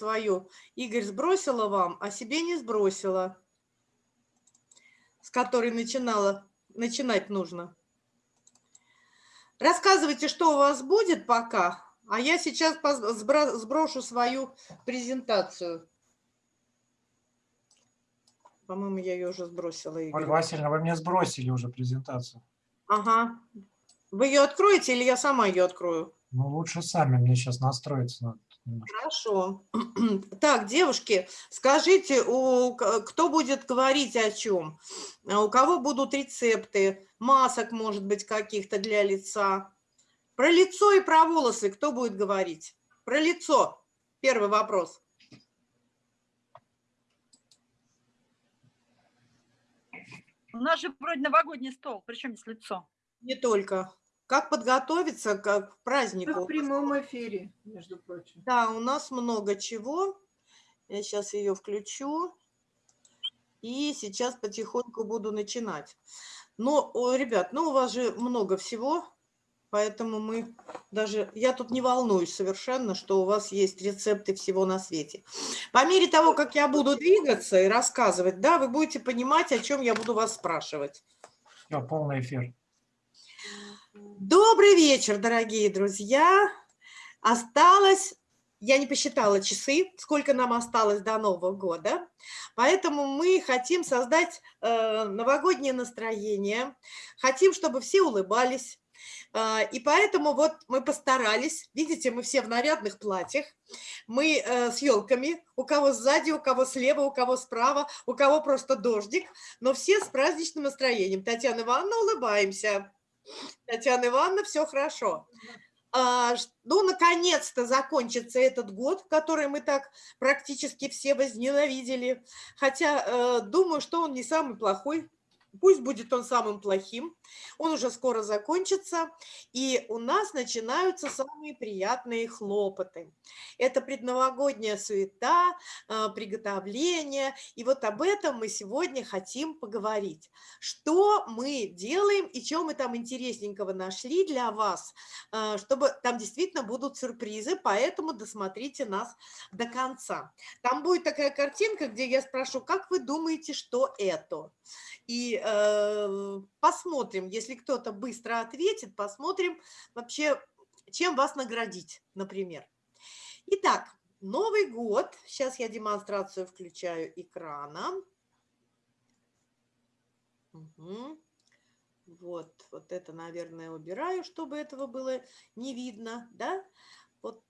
свою. Игорь сбросила вам, а себе не сбросила. С которой начинала, начинать нужно. Рассказывайте, что у вас будет пока, а я сейчас сброшу свою презентацию. По-моему, я ее уже сбросила. Игорь. Ольга Васильевна, вы мне сбросили уже презентацию. Ага. Вы ее откроете или я сама ее открою? Ну, лучше сами, мне сейчас настроиться надо. Хорошо. Так, девушки, скажите, у, кто будет говорить о чем? А у кого будут рецепты, масок, может быть, каких-то для лица? Про лицо и про волосы кто будет говорить? Про лицо. Первый вопрос. У нас же вроде новогодний стол, причем здесь лицо? Не только. Как подготовиться к празднику? В прямом эфире, между прочим. Да, у нас много чего. Я сейчас ее включу. И сейчас потихоньку буду начинать. Но, ребят, ну у вас же много всего, поэтому мы даже... Я тут не волнуюсь совершенно, что у вас есть рецепты всего на свете. По мере того, как я буду двигаться и рассказывать, да, вы будете понимать, о чем я буду вас спрашивать. Все, полный эфир. Добрый вечер, дорогие друзья. Осталось, я не посчитала часы, сколько нам осталось до Нового года, поэтому мы хотим создать э, новогоднее настроение, хотим, чтобы все улыбались, э, и поэтому вот мы постарались, видите, мы все в нарядных платьях, мы э, с елками, у кого сзади, у кого слева, у кого справа, у кого просто дождик, но все с праздничным настроением. Татьяна Ивановна, улыбаемся. Татьяна Ивановна, все хорошо. А, ну, наконец-то закончится этот год, который мы так практически все возненавидели. Хотя э, думаю, что он не самый плохой Пусть будет он самым плохим, он уже скоро закончится, и у нас начинаются самые приятные хлопоты. Это предновогодняя суета, а, приготовление, и вот об этом мы сегодня хотим поговорить. Что мы делаем и что мы там интересненького нашли для вас, а, чтобы там действительно будут сюрпризы, поэтому досмотрите нас до конца. Там будет такая картинка, где я спрошу, как вы думаете, что это? И э, посмотрим, если кто-то быстро ответит, посмотрим вообще, чем вас наградить, например. Итак, Новый год. Сейчас я демонстрацию включаю экрана. Угу. Вот, вот это, наверное, убираю, чтобы этого было не видно, да? Вот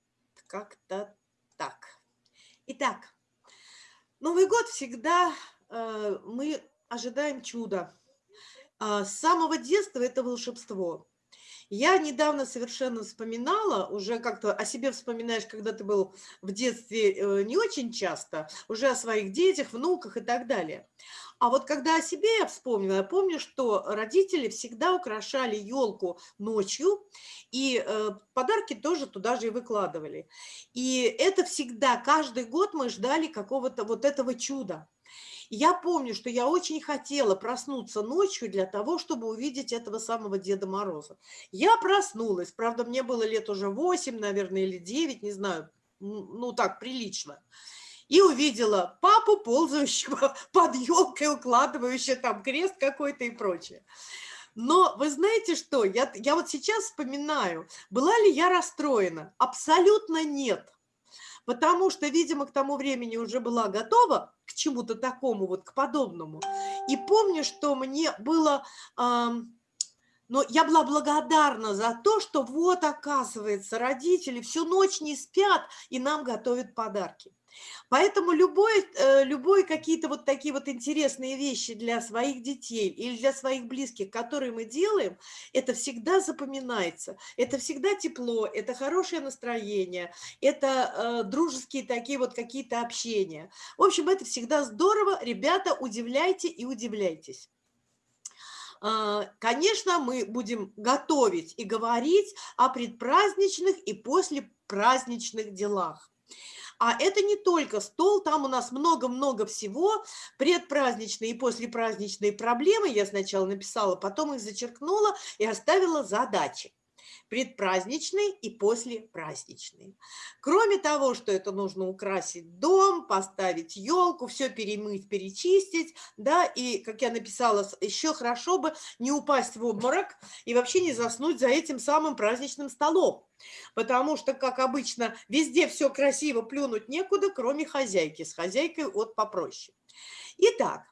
как-то так. Итак, Новый год всегда э, мы ожидаем чуда. А, с самого детства это волшебство. Я недавно совершенно вспоминала, уже как-то о себе вспоминаешь, когда ты был в детстве э, не очень часто, уже о своих детях, внуках и так далее. А вот когда о себе я вспомнила, я помню, что родители всегда украшали елку ночью, и э, подарки тоже туда же и выкладывали. И это всегда, каждый год мы ждали какого-то вот этого чуда. Я помню, что я очень хотела проснуться ночью для того, чтобы увидеть этого самого Деда Мороза. Я проснулась, правда, мне было лет уже 8, наверное, или 9, не знаю, ну так, прилично. И увидела папу, ползающего под елкой, укладывающего там крест какой-то и прочее. Но вы знаете что, я, я вот сейчас вспоминаю, была ли я расстроена? Абсолютно нет потому что, видимо, к тому времени уже была готова к чему-то такому, вот к подобному. И помню, что мне было... Но я была благодарна за то, что вот, оказывается, родители всю ночь не спят и нам готовят подарки. Поэтому любой, э, любой какие-то вот такие вот интересные вещи для своих детей или для своих близких, которые мы делаем, это всегда запоминается. Это всегда тепло, это хорошее настроение, это э, дружеские такие вот какие-то общения. В общем, это всегда здорово. Ребята, удивляйте и удивляйтесь. А, конечно, мы будем готовить и говорить о предпраздничных и послепраздничных делах. А это не только стол, там у нас много-много всего, предпраздничные и послепраздничные проблемы. Я сначала написала, потом их зачеркнула и оставила задачи. Предпраздничные и послепраздничные. Кроме того, что это нужно украсить дом, поставить елку, все перемыть, перечистить, да, и, как я написала, еще хорошо бы не упасть в обморок и вообще не заснуть за этим самым праздничным столом. Потому что, как обычно, везде все красиво, плюнуть некуда, кроме хозяйки. С хозяйкой вот попроще. Итак,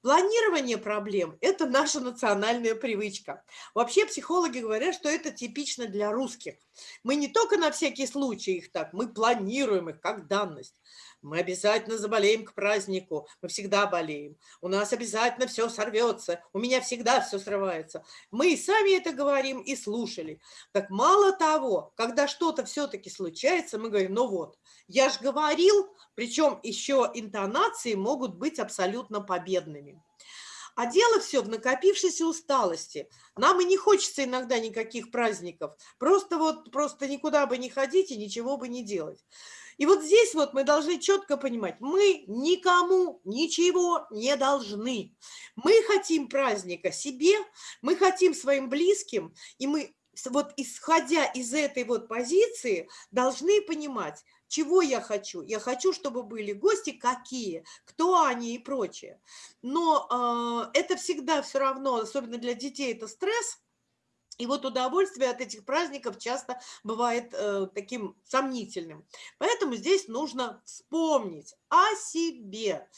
Планирование проблем – это наша национальная привычка. Вообще психологи говорят, что это типично для русских. Мы не только на всякий случай их так, мы планируем их как данность. Мы обязательно заболеем к празднику, мы всегда болеем. У нас обязательно все сорвется, у меня всегда все срывается. Мы и сами это говорим, и слушали. Так мало того, когда что-то все-таки случается, мы говорим, ну вот, я же говорил, причем еще интонации могут быть абсолютно победными. А дело все в накопившейся усталости. Нам и не хочется иногда никаких праздников. Просто вот, просто никуда бы не ходить и ничего бы не делать. И вот здесь вот мы должны четко понимать, мы никому ничего не должны. Мы хотим праздника себе, мы хотим своим близким, и мы вот исходя из этой вот позиции должны понимать, чего я хочу. Я хочу, чтобы были гости какие, кто они и прочее. Но э, это всегда все равно, особенно для детей, это стресс, и вот удовольствие от этих праздников часто бывает э, таким сомнительным. Поэтому здесь нужно вспомнить о себе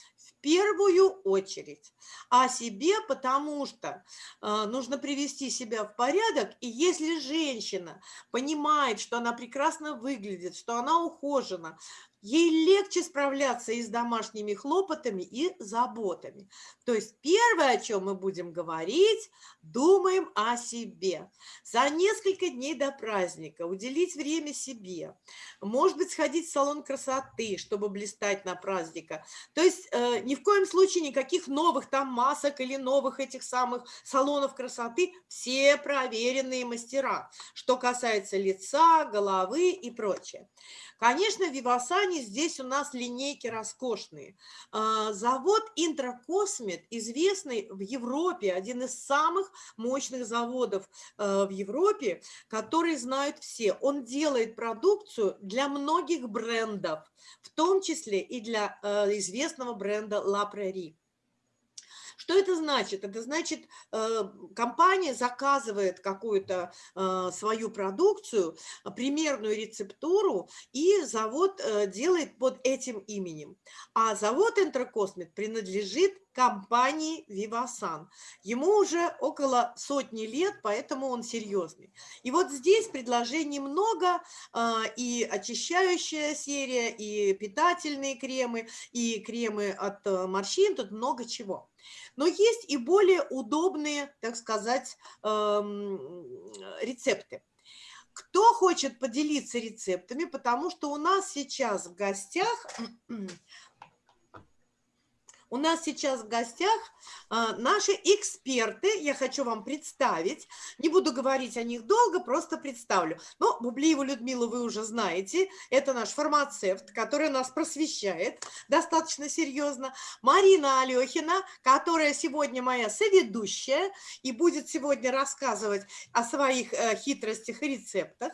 первую очередь. О себе, потому что э, нужно привести себя в порядок. И если женщина понимает, что она прекрасно выглядит, что она ухожена, ей легче справляться и с домашними хлопотами, и заботами. То есть первое, о чем мы будем говорить, думаем о себе. За несколько дней до праздника уделить время себе. Может быть, сходить в салон красоты, чтобы блистать на праздника. То есть э, ни в коем случае никаких новых там масок или новых этих самых салонов красоты. Все проверенные мастера, что касается лица, головы и прочее. Конечно, в Вивасане здесь у нас линейки роскошные. А, завод Интракосмет, известный в Европе, один из самых мощных заводов э, в Европе, который знают все. Он делает продукцию для многих брендов, в том числе и для э, известного бренда La Prairie. Что это значит? Это значит, э, компания заказывает какую-то э, свою продукцию, примерную рецептуру, и завод э, делает под этим именем. А завод Энтрокосмет принадлежит компании Vivasan. Ему уже около сотни лет, поэтому он серьезный. И вот здесь предложений много, и очищающая серия, и питательные кремы, и кремы от морщин, тут много чего. Но есть и более удобные, так сказать, эм, рецепты. Кто хочет поделиться рецептами, потому что у нас сейчас в гостях у нас сейчас в гостях а, наши эксперты. Я хочу вам представить. Не буду говорить о них долго, просто представлю. Но Бублиеву Людмилу вы уже знаете. Это наш фармацевт, который нас просвещает достаточно серьезно. Марина Алехина, которая сегодня моя соведущая и будет сегодня рассказывать о своих э, хитростях и рецептах.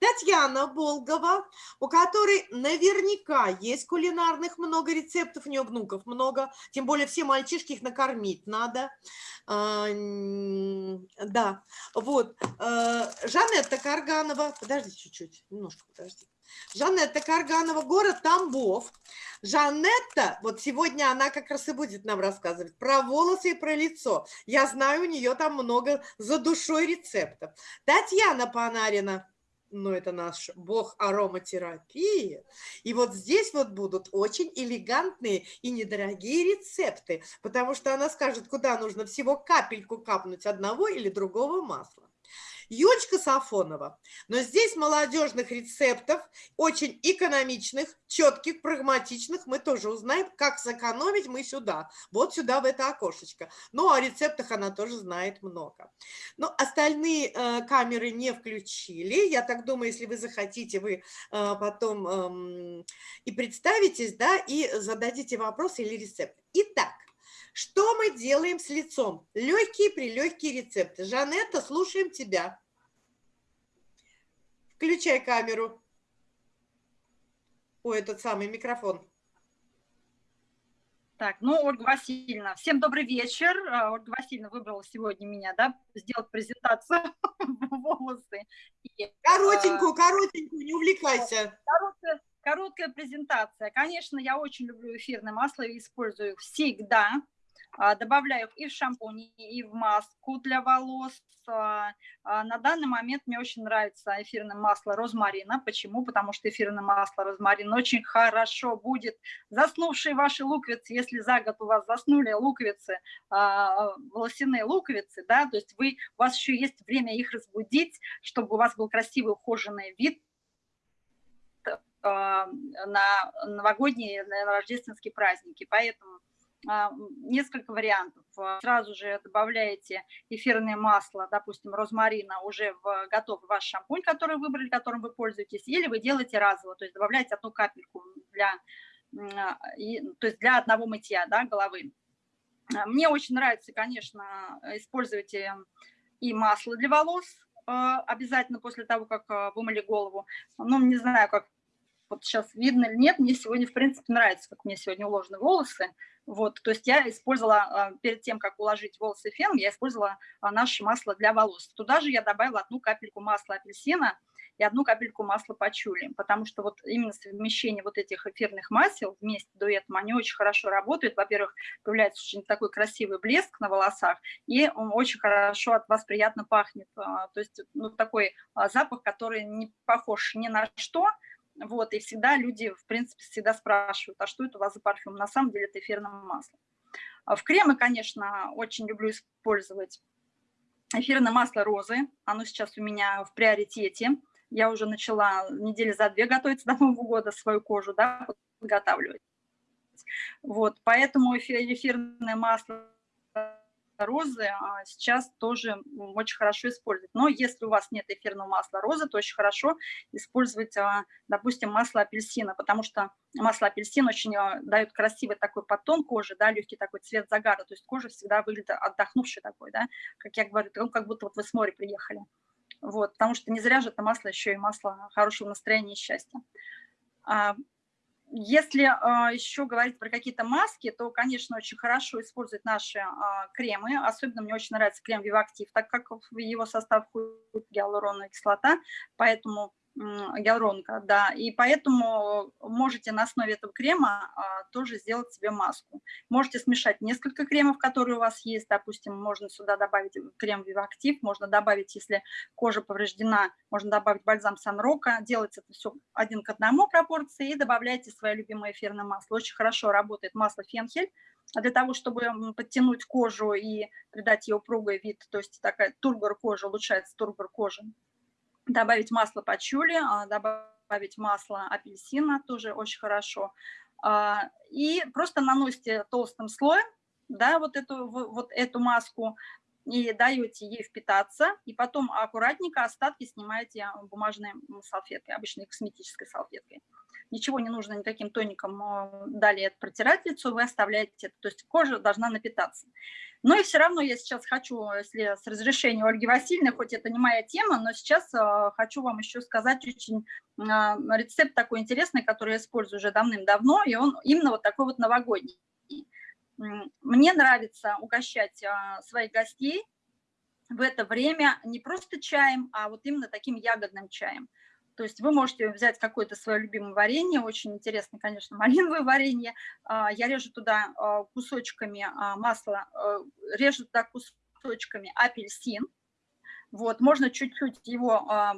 Татьяна Болгова, у которой наверняка есть кулинарных много рецептов, у нее внуков много, тем более все мальчишки их накормить надо. А, да, вот. А, Жанетта Карганова, подожди чуть-чуть, немножко подожди. Жанетта Карганова, город Тамбов. Жанетта, вот сегодня она как раз и будет нам рассказывать про волосы и про лицо. Я знаю, у нее там много за душой рецептов. Татьяна Панарина, но это наш бог ароматерапии. И вот здесь вот будут очень элегантные и недорогие рецепты, потому что она скажет, куда нужно всего капельку капнуть одного или другого масла. Юлечка Сафонова. Но здесь молодежных рецептов, очень экономичных, четких, прагматичных, мы тоже узнаем, как сэкономить мы сюда, вот сюда, в это окошечко. Ну, о рецептах она тоже знает много. Но остальные э, камеры не включили. Я так думаю, если вы захотите, вы э, потом э, и представитесь, да, и зададите вопрос или рецепт. Итак, что мы делаем с лицом? Легкие-прилегкие рецепты. Жанетта, слушаем тебя. Включай камеру. Ой, этот самый микрофон. Так, ну, Ольга Васильевна, всем добрый вечер. А, Ольга Васильевна выбрала сегодня меня, да, сделать презентацию волосы. И, Коротенькую, коротенькую, не увлекайся. короткая, короткая презентация. Конечно, я очень люблю эфирное масло и использую их всегда. А, Добавляю их и в шампунь, и в маску для волос. А, а, На данный момент мне очень нравится эфирное масло розмарина. Почему? Потому что эфирное масло розмарин очень хорошо будет заснувшие ваши луковицы, если за год у вас заснули луковицы, волосяные луковицы, да, то есть вы, у вас еще есть время их разбудить, чтобы у вас был красивый ухоженный вид на новогодние, на рождественские праздники. Поэтому несколько вариантов. А, Сразу же добавляете эфирное масло, допустим, розмарина уже в готовый ваш шампунь, который выбрали, которым вы пользуетесь, или вы делаете разово, то есть добавляете одну капельку для, а, то есть для одного мытья да, головы. А, Мне очень нравится, конечно, использовать э, и масло для волос а, обязательно после того, как а, вымыли голову. Ну, не знаю, как вот сейчас видно или нет, мне сегодня, в принципе, нравится, как мне сегодня уложены волосы. Вот, то есть я использовала, а, перед тем, как уложить волосы феном, я использовала а, наше масло для волос. Туда же я добавила одну капельку масла апельсина и одну капельку масла пачули, потому что вот именно совмещение вот этих эфирных масел вместе дуэтом, они очень хорошо работают. Во-первых, появляется очень такой красивый блеск на волосах, и он очень хорошо от вас приятно пахнет. А, То есть ну, такой запах, который не похож ни на что, вот, и всегда люди, в принципе, всегда спрашивают, а что это у вас за парфюм? На самом деле это эфирное масло. А В кремы, конечно, очень люблю использовать эфирное масло розы. Оно сейчас у меня в приоритете. Я уже начала недели за две готовиться до Нового года свою кожу, да, подготавливать. Вот, поэтому эфи- эфирное масло розы а, сейчас тоже очень хорошо использовать. Но если у вас нет эфирного масла розы, то очень хорошо использовать, а, допустим, масло апельсина, потому что масло апельсин очень а, дает красивый такой подтон кожи, да, легкий такой цвет загара, то есть кожа всегда выглядит отдохнувшей такой, да, как я говорю, как будто вот вы с моря приехали. Вот, потому что не зря же это масло еще и масло хорошего настроения и счастья. Если а, еще говорить про какие-то маски, то, конечно, очень хорошо использовать наши а, кремы. Особенно мне очень нравится крем Вивактив, так как в его состав входит гиалуроновая кислота, поэтому гиалуронка, да, и поэтому можете на основе этого крема а, тоже сделать себе маску. Можете смешать несколько кремов, которые у вас есть, допустим, можно сюда добавить крем Вивактив, можно добавить, если кожа повреждена, можно добавить бальзам Санрока, делается это все один к одному пропорции и добавляйте свое любимое эфирное масло. Очень хорошо работает масло Фенхель, а для того, чтобы подтянуть кожу и придать ей упругый вид, то есть такая тургор кожи, улучшается тургор кожи. Добавить масло пачули, а, добавить масло апельсина, тоже очень хорошо. А, И просто наносите толстым слоем, да, вот эту, вот эту маску, и даете ей впитаться, и потом аккуратненько остатки снимаете бумажной м, салфеткой, обычной косметической салфеткой. Ничего не нужно никаким тоником э, далее протирать лицо, вы оставляете это, то есть кожа должна напитаться. Но и все равно я сейчас хочу, если с разрешения Ольги Васильевны, хоть это не моя тема, но сейчас э, хочу вам еще сказать очень рецепт такой интересный, который я использую уже давным-давно, и он именно вот такой вот новогодний. Мне нравится угощать а, своих гостей в это время не просто чаем, а вот именно таким ягодным чаем. То есть вы можете взять какое-то свое любимое варенье, очень интересно, конечно, малиновое варенье. А, Я режу туда а, кусочками масла, режу туда кусочками апельсин. Вот, можно чуть-чуть его а,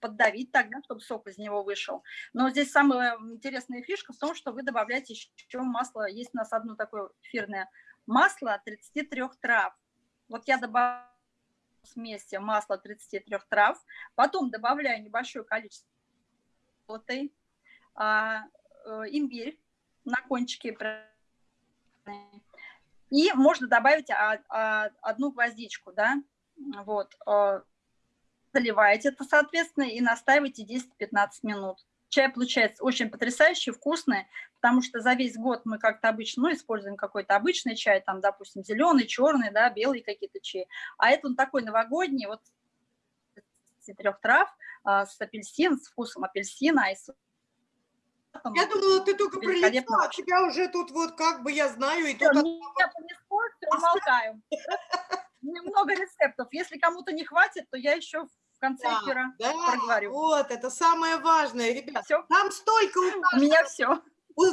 поддавить тогда, чтобы сок из него вышел. Но здесь самая интересная фишка в том, что вы добавляете еще масло. Есть у нас одно такое эфирное масло 33 трав. Вот я добавляю смеси масла 33 трав, потом добавляю небольшое количество золотой, а, э, имбирь на кончике, и можно добавить а, а, одну гвоздичку, да, вот, э, заливаете это, соответственно, и настаивайте 10-15 минут. Чай получается очень потрясающий, вкусный, потому что за весь год мы как-то обычно, ну, используем какой-то обычный чай, там, допустим, зеленый, черный, да, белый какие-то чаи, а это он такой новогодний, вот 23 трав а, с апельсин, с вкусом апельсина и с Я думала, ты только Великолепно. а тебя уже тут вот как бы я знаю, и тут... меня понесло, всё, умолкаем. Немного рецептов. Если кому-то не хватит, то я еще в конце Да, эфира Да, проговорю. вот, это самое важное, ребят. Все, Там столько у у меня все.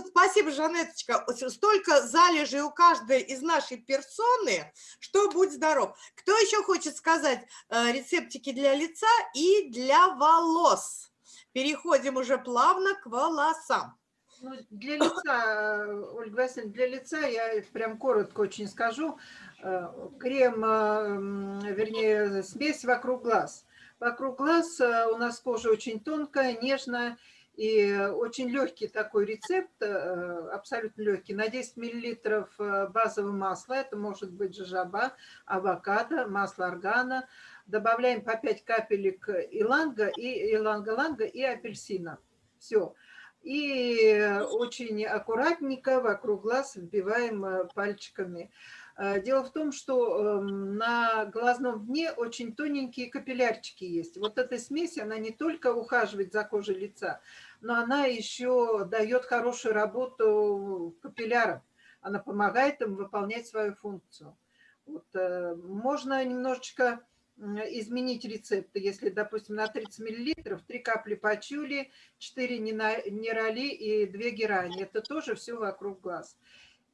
Спасибо, Жанеточка. Столько залежей у каждой из нашей персоны, что будь здоров. Кто еще хочет сказать э, рецептики для лица и для волос? Переходим уже плавно к волосам. Ну, для лица, Ольга Васильевна, для лица я прям коротко очень скажу. Э, Крем, э, вернее, смесь вокруг глаз. Вокруг глаз э, у нас кожа очень тонкая, нежная, и очень легкий такой рецепт, абсолютно легкий. На 10 миллилитров базового масла, это может быть жожоба, авокадо, масло органа. Добавляем по 5 капелек иланга, и иланга-ланга и апельсина. Все. И очень аккуратненько вокруг глаз вбиваем э, пальчиками. Э, Дело в том, что эм, на глазном дне очень тоненькие капиллярчики есть. Вот эта смесь, она не только ухаживает за кожей лица, но она еще дает хорошую работу капиллярам. Она помогает им выполнять свою функцию. Вот, э, можно немножечко изменить рецепты. Если, допустим, на 30 миллилитров 3 капли пачули, 4 нина- нейроли и 2 герани. Это тоже все вокруг глаз.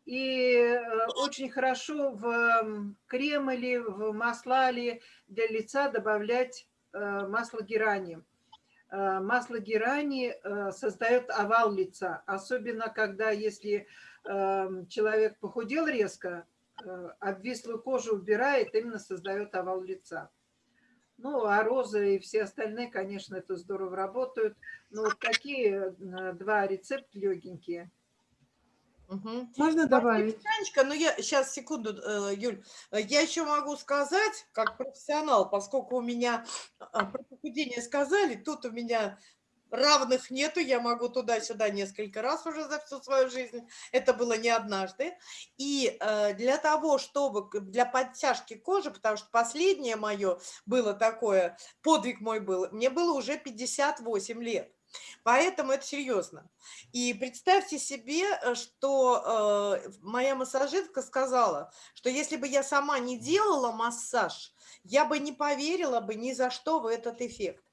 И э, очень хорошо в крем или в масла или для лица добавлять э, масло герани. Э, Масло герани создает овал лица, особенно когда если человек похудел резко, обвислую кожу убирает, именно создает овал лица. Ну, а розы и все остальные, конечно, это здорово работают. Но вот такие э, два рецепта легенькие. Мгм. Можно Спасибо, Танечка, но я сейчас секунду, э, Юль, Э, я еще могу сказать, как профессионал, поскольку у меня про похудение сказали, тут у меня равных нету, я могу туда-сюда несколько раз уже за всю свою жизнь, это было не однажды. И э, для того, чтобы, для подтяжки кожи, потому что последнее мое было такое, подвиг мой был, мне было уже 58 лет. Поэтому это серьезно. И представьте себе, э, что э, моя массажистка сказала, что если бы я сама не делала массаж, я бы не поверила бы ни за что в этот эффект.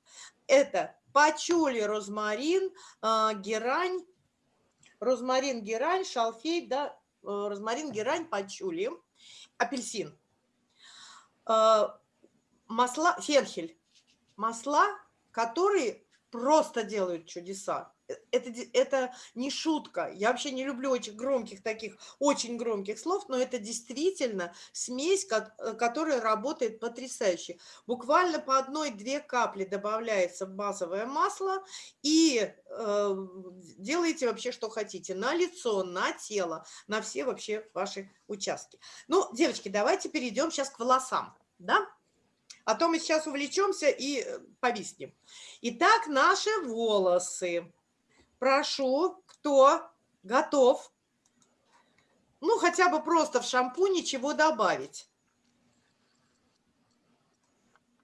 Это пачули, розмарин, э, герань, розмарин, герань, шалфей, да, э, розмарин, герань, пачули, апельсин. Э, Масла, фенхель. Масла, которые просто делают чудеса. Это, это не шутка. Я вообще не люблю очень громких таких, очень громких слов, но это действительно смесь, э, которая работает потрясающе. Буквально по одной-две капли добавляется в базовое масло и э, делаете вообще что хотите. На лицо, на тело, на все вообще ваши участки. Ну, девочки, давайте перейдем сейчас к волосам, да? А то мы сейчас увлечемся и э, повиснем. Итак, наши волосы. Прошу, кто готов? Ну, хотя бы просто в шампуне чего добавить.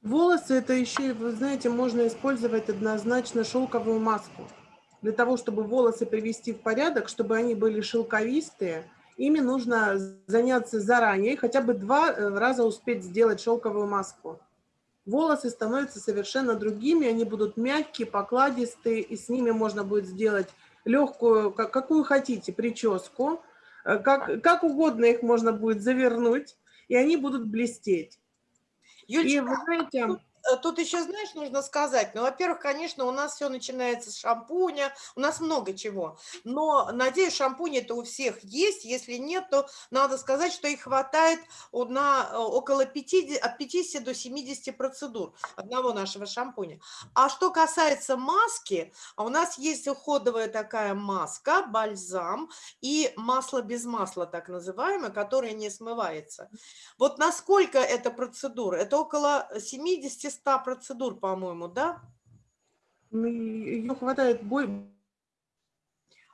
Волосы это еще, вы знаете, можно использовать однозначно шелковую маску. Для того, чтобы волосы привести в порядок, чтобы они были шелковистые, ими нужно заняться заранее, хотя бы два э, раза успеть сделать шелковую маску. Волосы становятся совершенно другими, они будут мягкие, покладистые, и с ними можно будет сделать легкую, как- какую хотите, прическу, э, как, как угодно их можно будет завернуть, и они будут блестеть. И Юлечка, вы знаете, тут еще, знаешь, нужно сказать, ну, во-первых, конечно, у нас все начинается с шампуня, у нас много чего, но, надеюсь, шампунь это у всех есть, если нет, то надо сказать, что их хватает на э, около 50, от 50 до 70 процедур одного нашего шампуня. А что касается маски, а у нас есть уходовая такая маска, бальзам и масло без масла, так называемое, которое не смывается. Вот насколько это процедур? Это около 70-100 процедур, по-моему, да? ее хватает бой,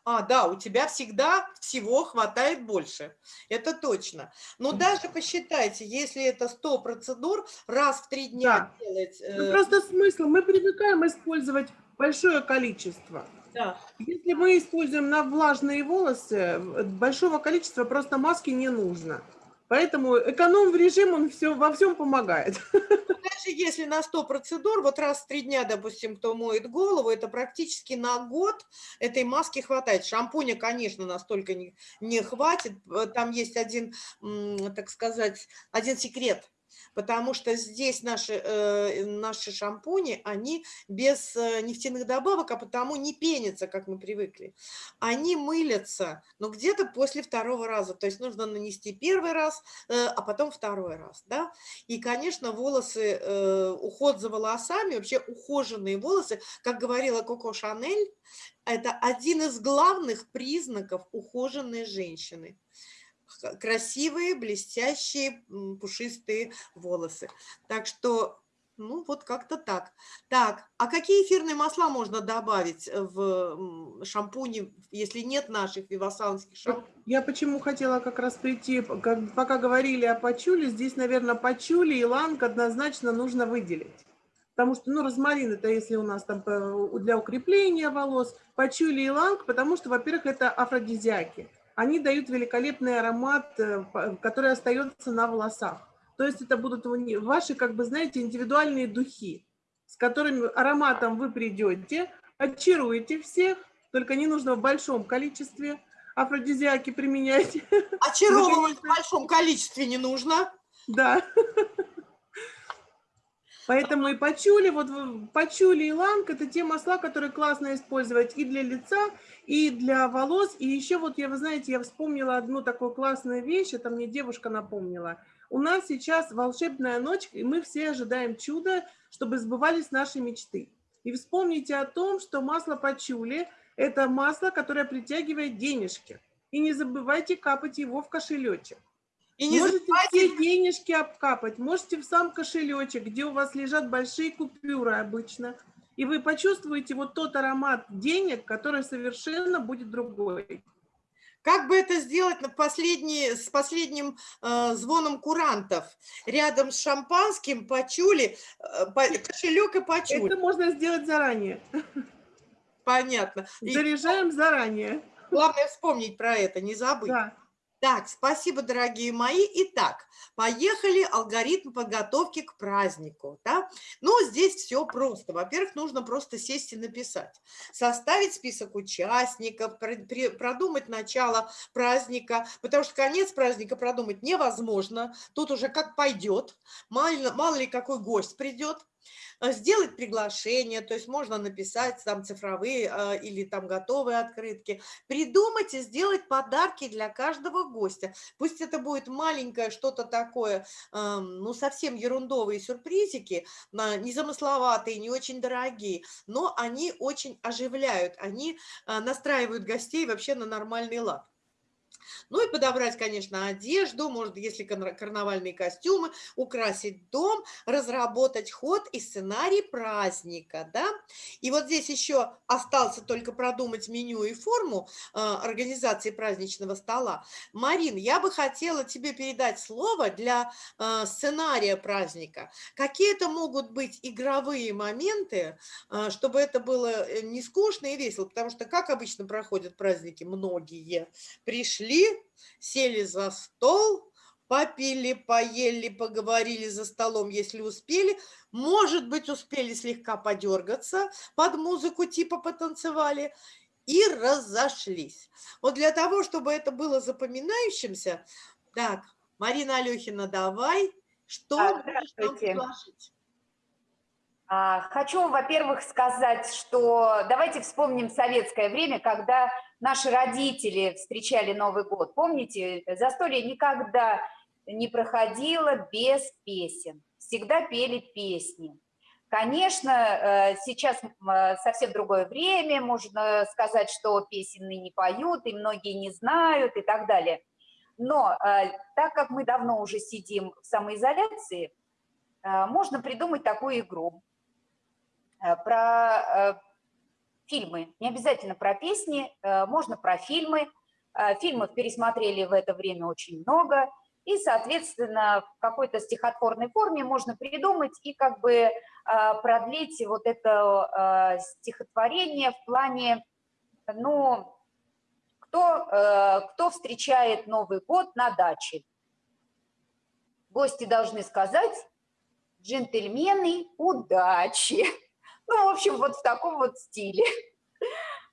А, да, у тебя всегда всего хватает больше. Это точно. Но даже посчитайте, если это 100 процедур, раз в три дня Да. делать... Ну, э, просто смысл. Мы привыкаем использовать большое количество. да. Если мы используем на влажные волосы, большого количества просто маски не нужно. Поэтому эконом-режим, он все, во всем помогает. Даже если на 100 процедур, вот раз в три дня, допустим, кто моет голову, это практически на год этой маски хватает. Шампуня, конечно, настолько не, не хватит. Э, Там есть один, так сказать, один секрет. Потому что здесь наши, э, наши шампуни, они без э, нефтяных добавок, а потому не пенятся, как мы привыкли. Они мылятся, но где-то после второго раза. То есть нужно нанести первый раз, э, а потом второй раз. Да? И, конечно, волосы, уход за волосами, вообще ухоженные волосы, как говорила Коко Шанель, это один из главных признаков ухоженной женщины. Красивые, блестящие, пушистые волосы. Так что, ну, вот как-то так. Так, а какие эфирные масла можно добавить в м, шампуне, если нет наших вивасанских шампуней? Я почему хотела как раз прийти, пока говорили о пачули, здесь, наверное, пачули, иланг однозначно нужно выделить. Потому что, ну, розмарин это если у нас там э, для укрепления волос, пачули, иланг, потому что, во-первых, это афродизиаки. Они дают великолепный аромат, э, который остается на волосах. То есть это будут ваши, как бы, знаете, индивидуальные духи, с которыми ароматом вы придете, очаруете всех, только не нужно в большом количестве, афродизиаки применяйте. Очаровывать в большом количестве не нужно. Да. Поэтому и пачули, вот пачули и ланг – это те масла, которые классно использовать и для лица, и для волос. И еще вот, я, вы знаете, я вспомнила одну такую классную вещь, это мне девушка напомнила. У нас сейчас волшебная ночь, и мы все ожидаем чуда, чтобы сбывались наши мечты. И вспомните о том, что масло пачули – это масло, которое притягивает денежки. И не забывайте капать его в кошелечек. И не можете забывайте все денежки обкапать, можете в сам кошелечек, где у вас лежат большие купюры обычно, и вы почувствуете вот тот аромат денег, который совершенно будет другой. Как бы это сделать на последний, с последним э, звоном курантов? Рядом с шампанским почули, э, по- кошелек и почули. Это можно сделать заранее. Понятно. И Заряжаем заранее. главное вспомнить про это, не забыть. Да. Так, спасибо, дорогие мои. Итак, поехали алгоритм подготовки к празднику. Да? Ну, здесь все просто. Во-первых, нужно просто сесть и написать. Составить список участников, продумать начало праздника, потому что конец праздника продумать невозможно. Тут уже как пойдет. Мало, мало ли какой гость придет. Э, Сделать приглашение, то есть можно написать там цифровые э, или там готовые открытки, придумать и сделать подарки для каждого гостя. Пусть это будет маленькое что-то такое, эм, ну, совсем ерундовые сюрпризики, незамысловатые, не очень дорогие, но они очень оживляют, они э, настраивают гостей вообще на нормальный лад. Ну и подобрать, конечно, одежду, может, если кар- карнавальные костюмы, украсить дом, разработать ход и сценарий праздника, да. И вот здесь еще остался только продумать меню и форму э, организации праздничного стола. Марин, я бы хотела тебе передать слово для э, сценария праздника. Какие это могут быть игровые моменты, э, чтобы это было э, не скучно и весело, потому что как обычно проходят праздники, многие пришли, сели за стол, попили, поели, поговорили за столом, если успели. Может быть, успели слегка подергаться под музыку, типа потанцевали, и разошлись. Вот для того, чтобы это было запоминающимся, так, Марина Алехина, давай, что А, здравствуйте. А, Хочу, во-первых, сказать, что давайте вспомним советское время, когда наши родители встречали Новый год. Помните, застолье никогда не проходило без песен. Всегда пели песни. Конечно, э, сейчас э, совсем другое время, можно сказать, что песен не поют, и многие не знают и так далее. Но э, так как мы давно уже сидим в самоизоляции, можно придумать такую игру. Про, фильмы. Не обязательно про песни, э, можно про фильмы. Э, фильмов пересмотрели в это время очень много. И, соответственно, в какой-то стихотворной форме можно придумать и как бы э, продлить вот это стихотворение в плане, ну, кто, кто встречает Новый год на даче. Гости должны сказать «Джентльмены, удачи!» Ну, в общем, вот в таком вот стиле.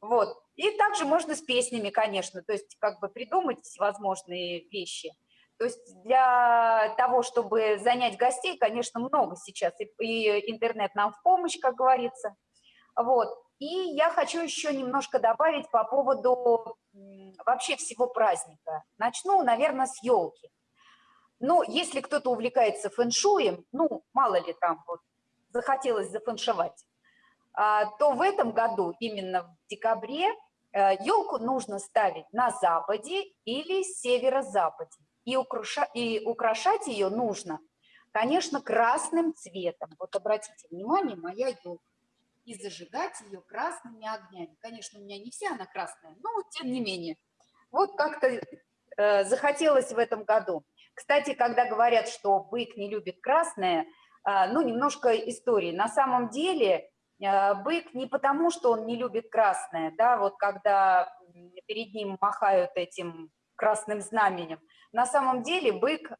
Вот. И также можно с песнями, конечно, то есть как бы придумать всевозможные вещи. То есть для того, чтобы занять гостей, конечно, много сейчас, и, и интернет нам в помощь, как говорится. Вот. И я хочу еще немножко добавить по поводу вообще всего праздника. Начну, наверное, с елки. Но если кто-то увлекается фэншуем, ну, мало ли там вот захотелось зафэншевать, то в этом году, именно в декабре, елку э, нужно ставить на западе или северо-западе. И, украша, и украшать ее нужно, конечно, красным цветом. Вот обратите внимание, моя елка. И зажигать ее красными огнями. Конечно, у меня не вся она красная, но тем не менее. Вот как-то э, захотелось в этом году. Кстати, когда говорят, что бык не любит красное, э, ну, немножко истории. На самом деле бык не потому, что он не любит красное, да, вот когда перед ним махают этим красным знаменем. На самом деле бык,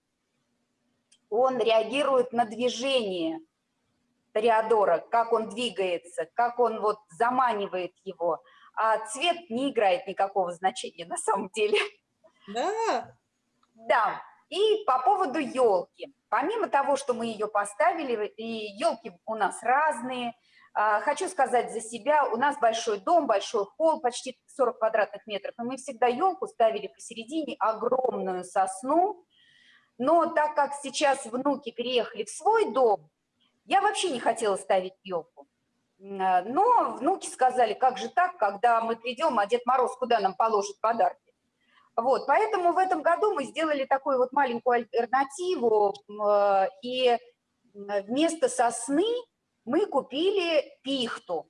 он реагирует на движение Тореадора, как он двигается, как он вот заманивает его. А цвет не играет никакого значения на самом деле. Да. Да. И по поводу елки. Помимо того, что мы ее поставили, и елки у нас разные, а, хочу сказать за себя, у нас большой дом, большой холл, почти 40 квадратных метров, и мы всегда елку ставили посередине, огромную сосну, но так как сейчас внуки переехали в свой дом, я вообще не хотела ставить елку. А, но внуки сказали, как же так, когда мы придем, а Дед Мороз куда нам положит подарки? Вот, поэтому в этом году мы сделали такую вот маленькую альтернативу, а, и вместо сосны мы купили пихту.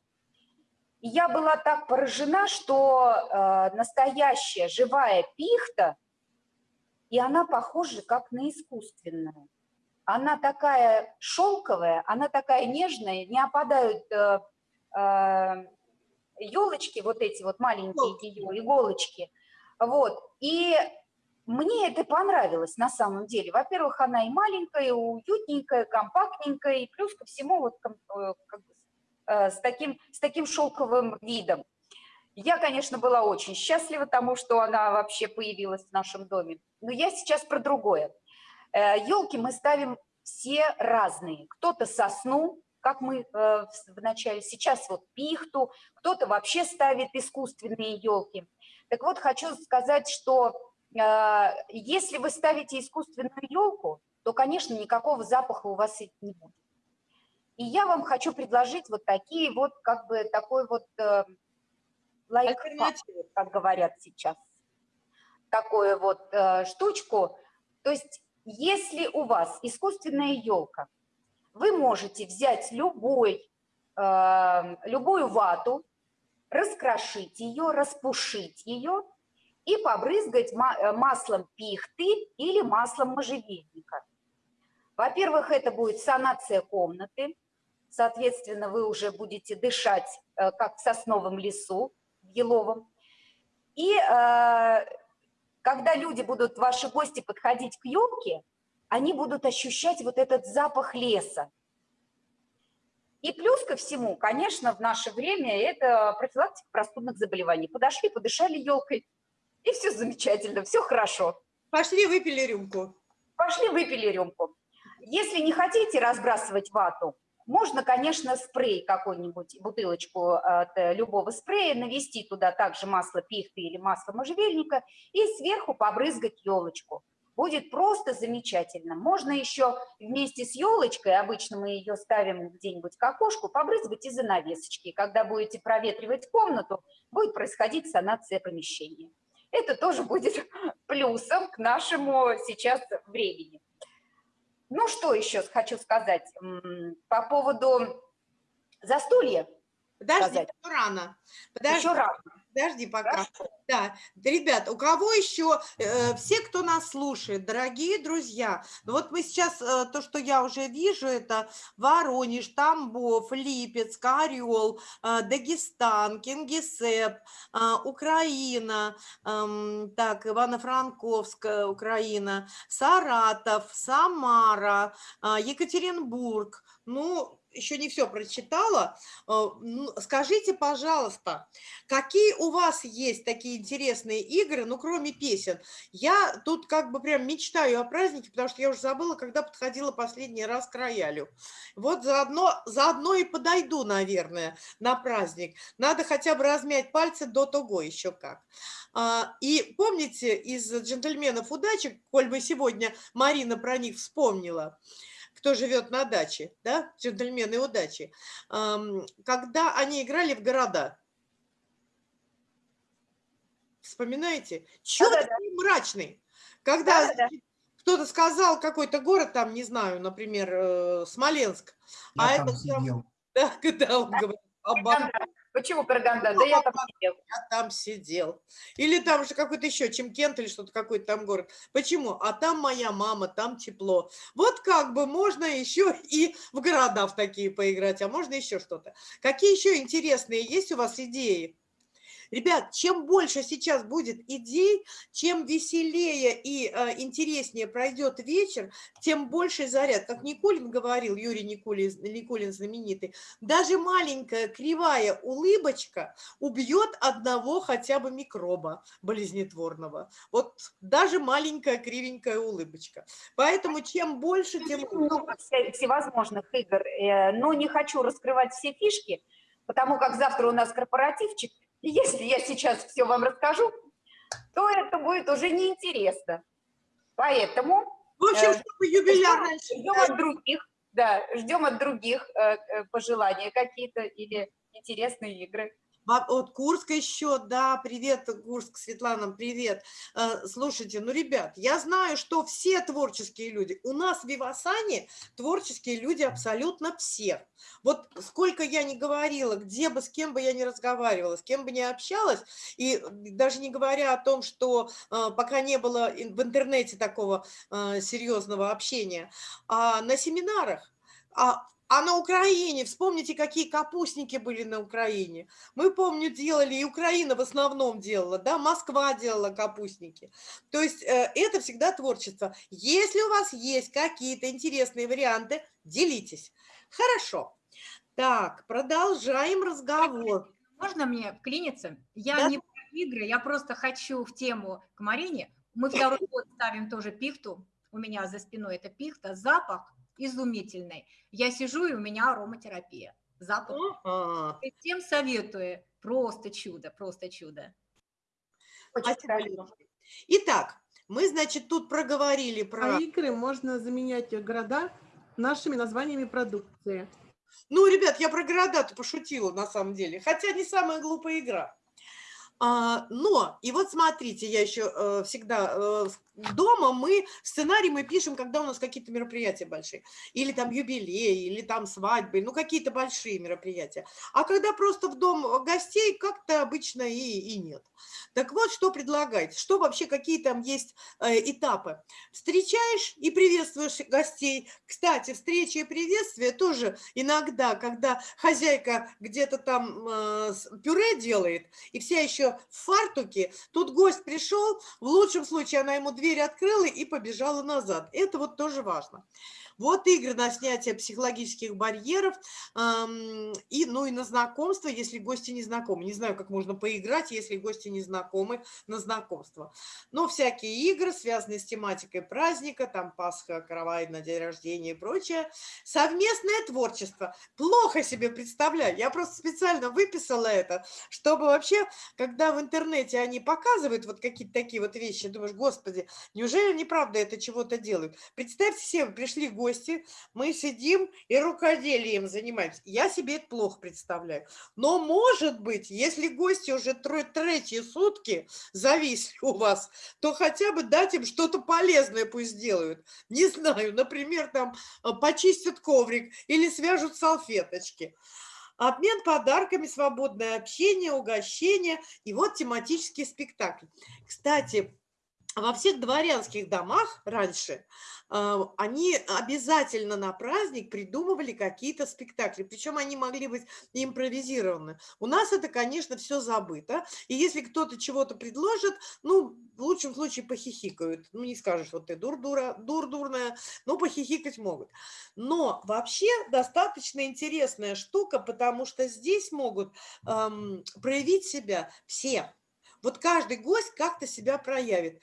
И я была так поражена, что э, настоящая живая пихта, и она похожа как на искусственную. Она такая шелковая, она такая нежная, не опадают э, э, елочки, вот эти вот маленькие ее иголочки. Вот. И мне это понравилось на самом деле. Во-первых, она и маленькая, и уютненькая, компактненькая, и плюс ко всему вот э, э, с, таким, с таким шелковым видом. Я, конечно, была очень счастлива тому, что она вообще появилась в нашем доме. Но я сейчас про другое. Елки э, мы ставим все разные. Кто-то сосну, как мы в начале, сейчас вот пихту, кто-то вообще ставит искусственные елки. Так вот, хочу сказать, что если вы ставите искусственную елку, то, конечно, никакого запаха у вас не будет. И я вам хочу предложить вот такие вот, как бы, такой вот э, лайфхак, как говорят сейчас, такую вот э, штучку. То есть, если у вас искусственная елка, вы можете взять любой, э, любую вату, раскрошить ее, распушить ее, и побрызгать э, маслом пихты или маслом можжевельника. Во-первых, это будет санация комнаты, соответственно, вы уже будете дышать, э, как в сосновом лесу, в еловом. И э, когда люди будут, ваши гости, подходить к елке, они будут ощущать вот этот запах леса. И плюс ко всему, конечно, в наше время это профилактика простудных заболеваний. Подошли, подышали елкой, и все замечательно, все хорошо. Пошли выпили рюмку. Пошли выпили рюмку. Если не хотите разбрасывать вату, можно, конечно, спрей какой-нибудь, бутылочку от э, любого спрея, навести туда также масло пихты или масло можжевельника и сверху побрызгать елочку. Будет просто замечательно. Можно еще вместе с елочкой, обычно мы ее ставим где-нибудь к окошку, побрызгать из занавесочки. Когда будете проветривать комнату, будет происходить санация помещения это тоже будет плюсом к нашему сейчас времени. Ну, что еще хочу сказать по поводу застолья. Подожди, сказать. еще рано. Подожди, Еще рано. Подожди пока. Хорошо. Да, ребят, у кого еще, э, все, кто нас слушает, дорогие друзья, ну вот мы сейчас, э, то, что я уже вижу, это Воронеж, Тамбов, Липецк, Орел, э, Дагестан, Кингисепп, э, Украина, эм, так, Ивано-Франковск, э, Украина, Саратов, Самара, э, Екатеринбург, ну, еще не все прочитала. Э, ну, Скажите, пожалуйста, какие у вас есть такие интересные игры, ну, кроме песен? Я тут как бы прям мечтаю о празднике, потому что я уже забыла, когда подходила последний раз к роялю. Вот заодно, заодно и подойду, наверное, на праздник. Надо хотя бы размять пальцы до того еще как. А, И помните из «Джентльменов удачи», коль мы сегодня Марина про них вспомнила, кто живет на даче, да, джентльмены удачи, когда они играли в города. Вспоминаете? Чё Да-да-да. такой мрачный? Когда Да-да-да. значит, кто-то сказал какой-то город, там, не знаю, например, э, Смоленск, Я а там этот там, сидел. да, когда он говорит, «Аба, Караганда. Почему Караганда? Да я там сидел. я там сидел. Или там же какой-то еще, Чемкент или что-то, какой-то там город. Почему? А там моя мама, там тепло. Вот как бы можно еще и в города в такие поиграть, а можно еще что-то. Какие еще интересные есть у вас идеи? Ребят, чем больше сейчас будет идей, чем веселее и э, интереснее пройдет вечер, тем больше заряд. Как Никулин говорил, Юрий Никулин, Никулин знаменитый, даже маленькая кривая улыбочка убьет одного хотя бы микроба болезнетворного. Вот даже маленькая кривенькая улыбочка. Поэтому чем больше, тем много вся- всевозможных игр, э, но не хочу раскрывать все фишки, потому как завтра у нас корпоративчик, если я сейчас все вам расскажу, то это будет уже неинтересно. Поэтому В общем, Э, чтобы юбиляр раньше ждем от других, да, ждем от других э, э, пожелания какие-то или интересные игры. От Курска еще, да, привет, Курск, Светлана, привет. Э, Слушайте, ну, ребят, я знаю, что все творческие люди, у нас в Вивасане творческие люди абсолютно все. Вот сколько я не говорила, где бы, с кем бы я не разговаривала, с кем бы не общалась, и даже не говоря о том, что э, пока не было в интернете такого э, серьезного общения, а на семинарах, а, а на Украине, вспомните, какие капустники были на Украине. Мы, помню, делали, и Украина в основном делала, да, Москва делала капустники. То есть э, это всегда творчество. Если у вас есть какие-то интересные варианты, делитесь. Хорошо. Так, продолжаем разговор. Можно мне вклиниться? Я Да. не про игры, я просто хочу в тему к Марине. Мы второй год ставим тоже пихту. У меня за спиной это пихта. Запах изумительный. Я сижу, и у меня ароматерапия. Запах. Ага. И Всем советую. Просто чудо, просто чудо. Очень хорошо. Итак, мы, значит, тут проговорили про... А игры можно заменять города нашими названиями продукции. Ну, ребят, я про города-то пошутила на самом деле, хотя не самая глупая игра. А, но, и вот смотрите, я еще э, всегда э, дома мы сценарий мы пишем, когда у нас какие-то мероприятия большие, или там юбилей, или там свадьбы, ну какие-то большие мероприятия. А когда просто в дом гостей, как-то обычно и, и нет. Так вот, что предлагать? Что вообще, какие там есть э, этапы? Встречаешь и приветствуешь гостей. Кстати, встреча и приветствие тоже иногда, когда хозяйка где-то там э, пюре делает, и вся еще в фартуке, тут гость пришел, в лучшем случае она ему дверь открыла и побежала назад. Это вот тоже важно. Вот игры на снятие психологических барьеров и, ну, и на знакомство, если гости не знакомы. Не знаю, как можно поиграть, если гости не знакомы на знакомство. Но всякие игры, связанные с тематикой праздника, там Пасха, каравай на день рождения и прочее. Совместное творчество. Плохо себе представляю. Я просто специально выписала это, чтобы вообще, когда в интернете они показывают вот какие-то такие вот вещи, думаешь, господи, неужели они правда это чего-то делают? Представьте себе, пришли гости, мы сидим и рукоделием занимаемся. Я себе это плохо представляю. Но, может быть, если гости уже третьи сутки зависли у вас, то хотя бы дать им что-то полезное пусть сделают. Не знаю, например, там э, почистят коврик или свяжут салфеточки. обмен подарками, свободное общение, угощение и вот тематический спектакль. Кстати, во всех дворянских домах раньше они обязательно на праздник придумывали какие-то спектакли, причем они могли быть импровизированы. У нас это, конечно, все забыто, и если кто-то чего-то предложит, ну, в лучшем случае похихикают. Ну, не скажешь, вот ты дур-дура, дур-дурная, но похихикать могут. Но вообще достаточно интересная штука, потому что здесь могут эм, проявить себя все, вот каждый гость как-то себя проявит.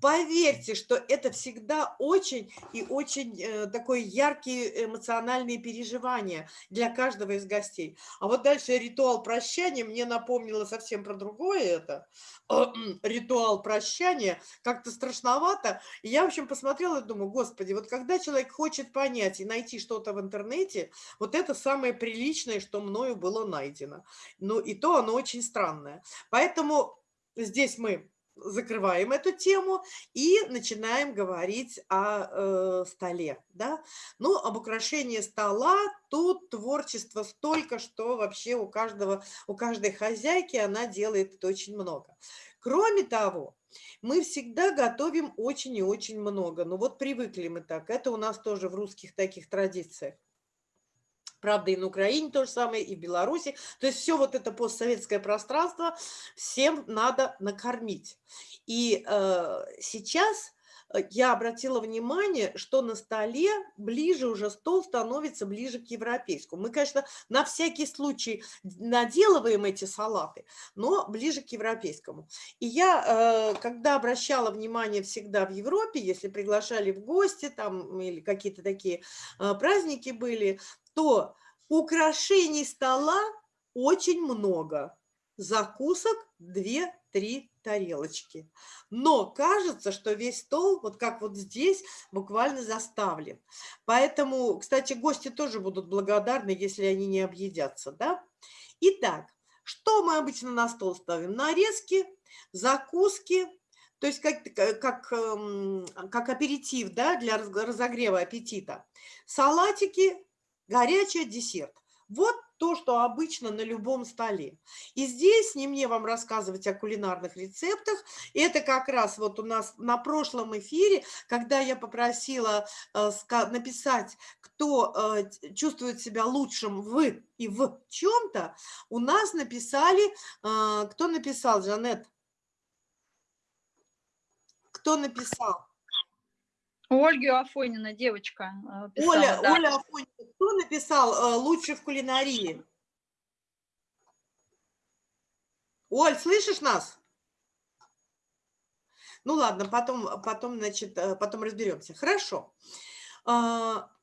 Поверьте, что это всегда очень и очень э, такое яркие эмоциональные переживания для каждого из гостей. А вот дальше ритуал прощания мне напомнило совсем про другое это. ритуал прощания как-то страшновато. И я, в общем, посмотрела и думаю, господи, вот когда человек хочет понять и найти что-то в интернете, вот это самое приличное, что мною было найдено. Ну и то оно очень странное. Поэтому здесь мы закрываем эту тему и начинаем говорить о э, столе. Да? Ну, об украшении стола тут творчество столько, что вообще у каждого, у каждой хозяйки она делает очень много. Кроме того, мы всегда готовим очень и очень много. Ну вот привыкли мы так. Это у нас тоже в русских таких традициях. Правда, и на Украине то же самое, и в Беларуси. То есть все вот это постсоветское пространство всем надо накормить. И э, сейчас э, я обратила внимание, что на столе ближе уже стол становится ближе к европейскому. Мы, конечно, на всякий случай наделываем эти салаты, но ближе к европейскому. И я, э, когда обращала внимание всегда в Европе, если приглашали в гости там или какие-то такие э, праздники были, то украшений стола очень много. Закусок 2-3 тарелочки. Но кажется, что весь стол, вот как вот здесь, буквально заставлен. Поэтому, кстати, гости тоже будут благодарны, если они не объедятся. Да? Итак, что мы обычно на стол ставим? Нарезки, закуски, то есть как, как, эм, как аперитив да, для разогрева аппетита. Салатики, горячий десерт. Вот то, что обычно на любом столе. И здесь не мне вам рассказывать о кулинарных рецептах. Это как раз вот у нас на прошлом эфире, когда я попросила э, написать, кто э, чувствует себя лучшим в и в чем-то, у нас написали, э, кто написал, Жанет? Кто написал? Ольга Афонина, девочка. Э, писала, Оля, да. Оля Афонина, кто написал э, «Лучше в кулинарии»? Оль, слышишь нас? Ну ладно, потом, потом, значит, э, потом разберемся. Хорошо.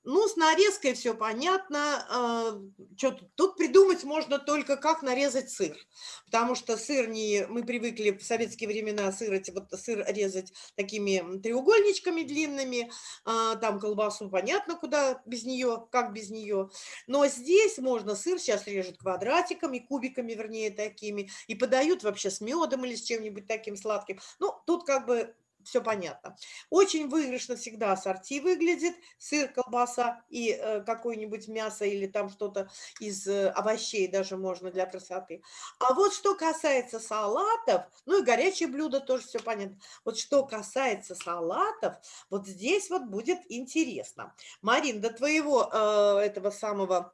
Ну, с нарезкой все понятно. А, что тут? придумать можно только, как нарезать сыр. Потому что сыр не... Мы привыкли в советские времена сыр, вот, сыр резать такими треугольничками длинными. А, там колбасу понятно, куда без нее, как без нее. Но здесь можно сыр сейчас режут квадратиками, кубиками, вернее, такими. И подают вообще с медом или с чем-нибудь таким сладким. Ну, тут как бы все понятно. Очень выигрышно всегда ассорти выглядит, сыр, колбаса и э, какое-нибудь мясо или там что-то из э, овощей даже можно для красоты. А вот что касается салатов, ну и горячие блюда тоже все понятно. Вот что касается салатов, вот здесь вот будет интересно. Марин, до твоего э, этого самого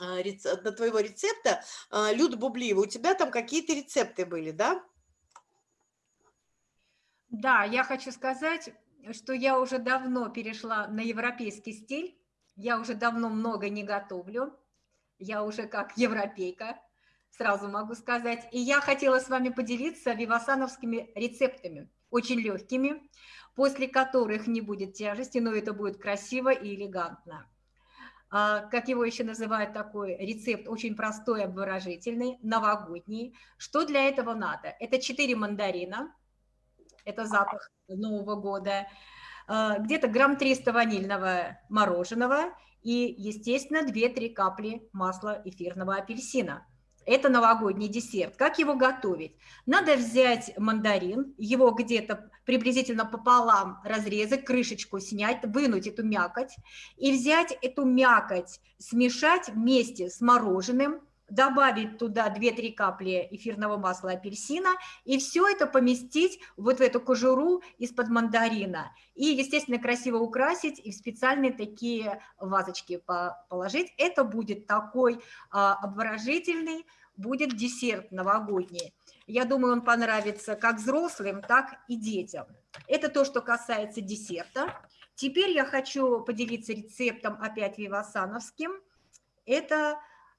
э, до твоего рецепта, э, Люда Бублиева, у тебя там какие-то рецепты были, да? Да, я хочу сказать, что я уже давно перешла на европейский стиль. Я уже давно много не готовлю. Я уже как европейка, сразу могу сказать. И я хотела с вами поделиться вивасановскими рецептами, очень легкими, после которых не будет тяжести, но это будет красиво и элегантно. А, как его еще называют такой рецепт, очень простой, обворожительный, новогодний. Что для этого надо? Это 4 мандарина, это запах Нового года, а, где-то грамм 300 ванильного мороженого и, естественно, 2-3 капли масла эфирного апельсина. Это новогодний десерт. Как его готовить? Надо взять мандарин, его где-то приблизительно пополам разрезать, крышечку снять, вынуть эту мякоть и взять эту мякоть, смешать вместе с мороженым, добавить туда 2-3 капли эфирного масла апельсина и все это поместить вот в эту кожуру из-под мандарина. И, естественно, красиво украсить и в специальные такие вазочки положить. Это будет такой а, обворожительный, будет десерт новогодний. Я думаю, он понравится как взрослым, так и детям. Это то, что касается десерта. Теперь я хочу поделиться рецептом опять вивасановским. Это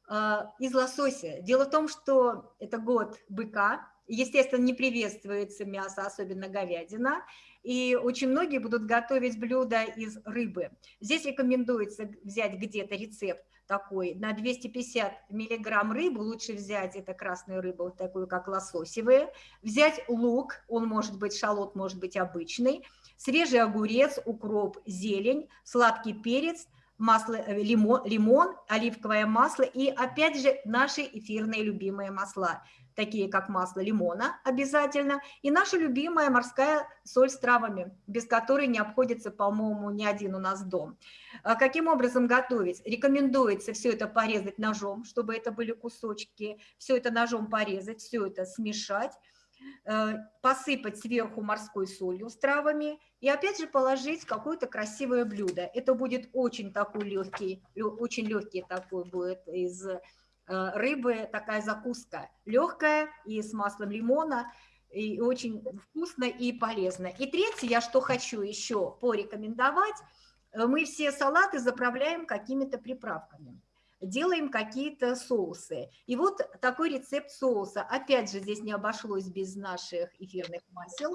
из лосося. Дело в том, что это год быка, естественно, не приветствуется мясо, особенно говядина, и очень многие будут готовить блюда из рыбы. Здесь рекомендуется взять где-то рецепт такой, на 250 миллиграмм рыбы, лучше взять, это красную рыбу, вот такую, как лососевые, взять лук, он может быть шалот, может быть обычный, свежий огурец, укроп, зелень, сладкий перец, масло, э, лимон, лимон, оливковое масло и, опять же, наши эфирные любимые масла – такие как масло лимона обязательно, и наша любимая морская соль с травами, без которой не обходится, по-моему, ни один у нас дом. А каким образом готовить? Рекомендуется все это порезать ножом, чтобы это были кусочки, все это ножом порезать, все это смешать, посыпать сверху морской солью с травами и опять же положить какое-то красивое блюдо. Это будет очень такой легкий, очень легкий такой будет из Э, рыбы такая закуска легкая и с маслом лимона, и очень вкусно и полезно. И третье, я что хочу еще порекомендовать, э, мы все салаты заправляем какими-то приправками делаем какие-то соусы. И вот такой рецепт соуса. Опять же, здесь не обошлось без наших эфирных масел.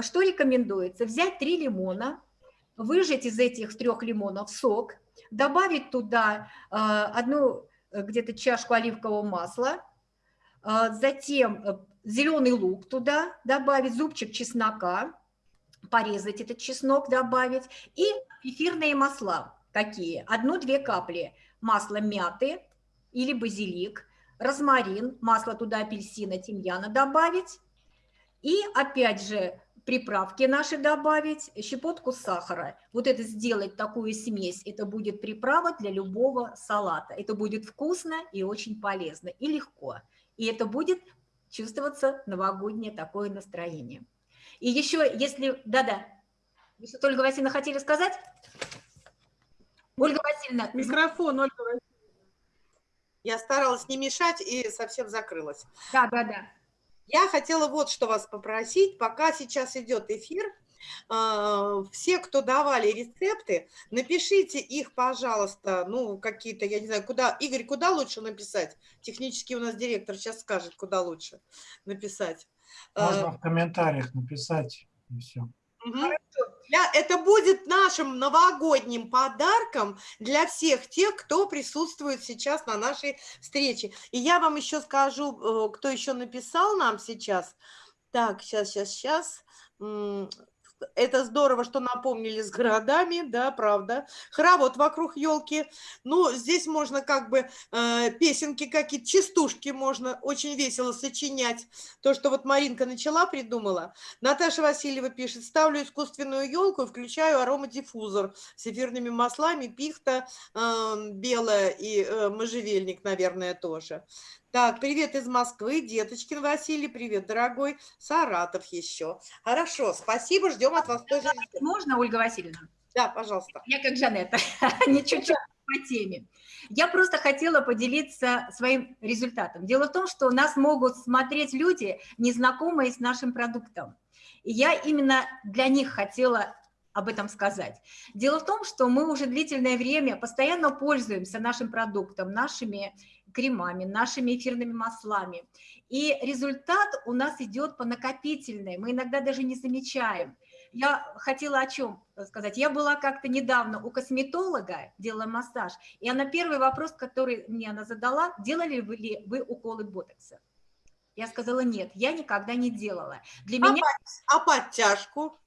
Что рекомендуется? Взять три лимона, выжать из этих трех лимонов сок, добавить туда э, одну Э, где-то чашку оливкового масла, а, затем э, зеленый лук туда добавить, зубчик чеснока, порезать этот чеснок, добавить, и эфирные масла какие? Одну-две капли масла мяты или базилик, розмарин, масло туда апельсина, тимьяна добавить, и опять же приправки наши добавить, щепотку сахара. Вот это сделать такую смесь, это будет приправа для любого салата. Это будет вкусно и очень полезно, и легко. И это будет чувствоваться новогоднее такое настроение. И еще, если... Да-да, вы что-то, Ольга Васильевна, хотели сказать? Ольга Васильевна. Микрофон, Ольга Васильевна. Я старалась не мешать и совсем закрылась. Да, да, да. Я хотела вот что вас попросить, пока сейчас идет эфир, а, все, кто давали рецепты, напишите их, пожалуйста, ну, какие-то, я не знаю, куда, Игорь, куда лучше написать? Технически у нас директор сейчас скажет, куда лучше написать. Можно а, в комментариях написать, и все. Угу. Для, это будет нашим новогодним подарком для всех тех, кто присутствует сейчас на нашей встрече. И я вам еще скажу, э, кто еще написал нам сейчас. Так, сейчас, сейчас, сейчас это здорово, что напомнили с городами, да, правда. Хоровод вокруг елки. Ну, здесь можно как бы э, песенки какие-то, частушки можно очень весело сочинять. То, что вот Маринка начала, придумала. Наташа Васильева пишет, ставлю искусственную елку и включаю аромадиффузор с эфирными маслами, пихта э, белая и э, можжевельник, наверное, тоже. Так, привет из Москвы, Деточкин Василий, привет, дорогой, Саратов еще. Хорошо, спасибо, ждем от вас тоже. Можно, Ольга Васильевна? Да, пожалуйста. Я как Жанетта, не чуть-чуть по теме. Я просто хотела поделиться своим результатом. Дело в том, что нас могут смотреть люди, незнакомые с нашим продуктом. И я именно для них хотела об этом сказать. Дело в том, что мы уже длительное время постоянно пользуемся нашим продуктом, нашими кремами, нашими эфирными маслами. И результат у нас идет по накопительной, мы иногда даже не замечаем. Я хотела о чем сказать. Я была как-то недавно у косметолога, делала массаж, и она первый вопрос, который мне она задала, делали вы ли вы уколы ботокса? Я сказала, нет, я никогда не делала. Для а, меня... а подтяжку?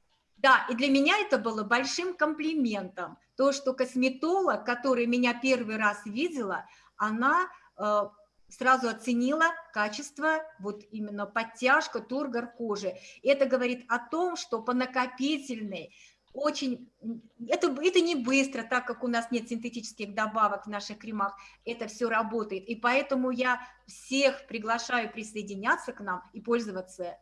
Да, и для меня это было большим комплиментом. То, что косметолог, который меня первый раз видела, она Э, сразу оценила качество, вот именно подтяжка, тургор кожи. Это говорит о том, что по накопительной очень, это, это не быстро, так как у нас нет синтетических добавок в наших кремах, это все работает. И поэтому я всех приглашаю присоединяться к нам и пользоваться.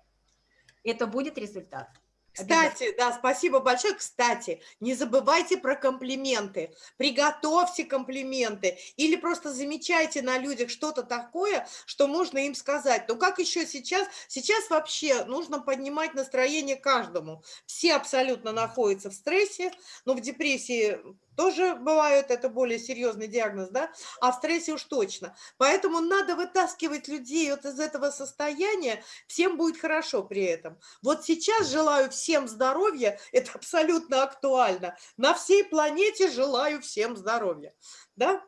Это будет результат. Кстати, да, спасибо большое. Кстати, не забывайте про комплименты. Приготовьте комплименты или просто замечайте на людях что-то такое, что можно им сказать. Но как еще сейчас? Сейчас вообще нужно поднимать настроение каждому. Все абсолютно находятся в стрессе, но в депрессии тоже бывают, это более серьезный диагноз, да, а в стрессе уж точно. Поэтому надо вытаскивать людей вот из этого состояния, всем будет хорошо при этом. Вот сейчас желаю всем здоровья, это абсолютно актуально. На всей планете желаю всем здоровья, да.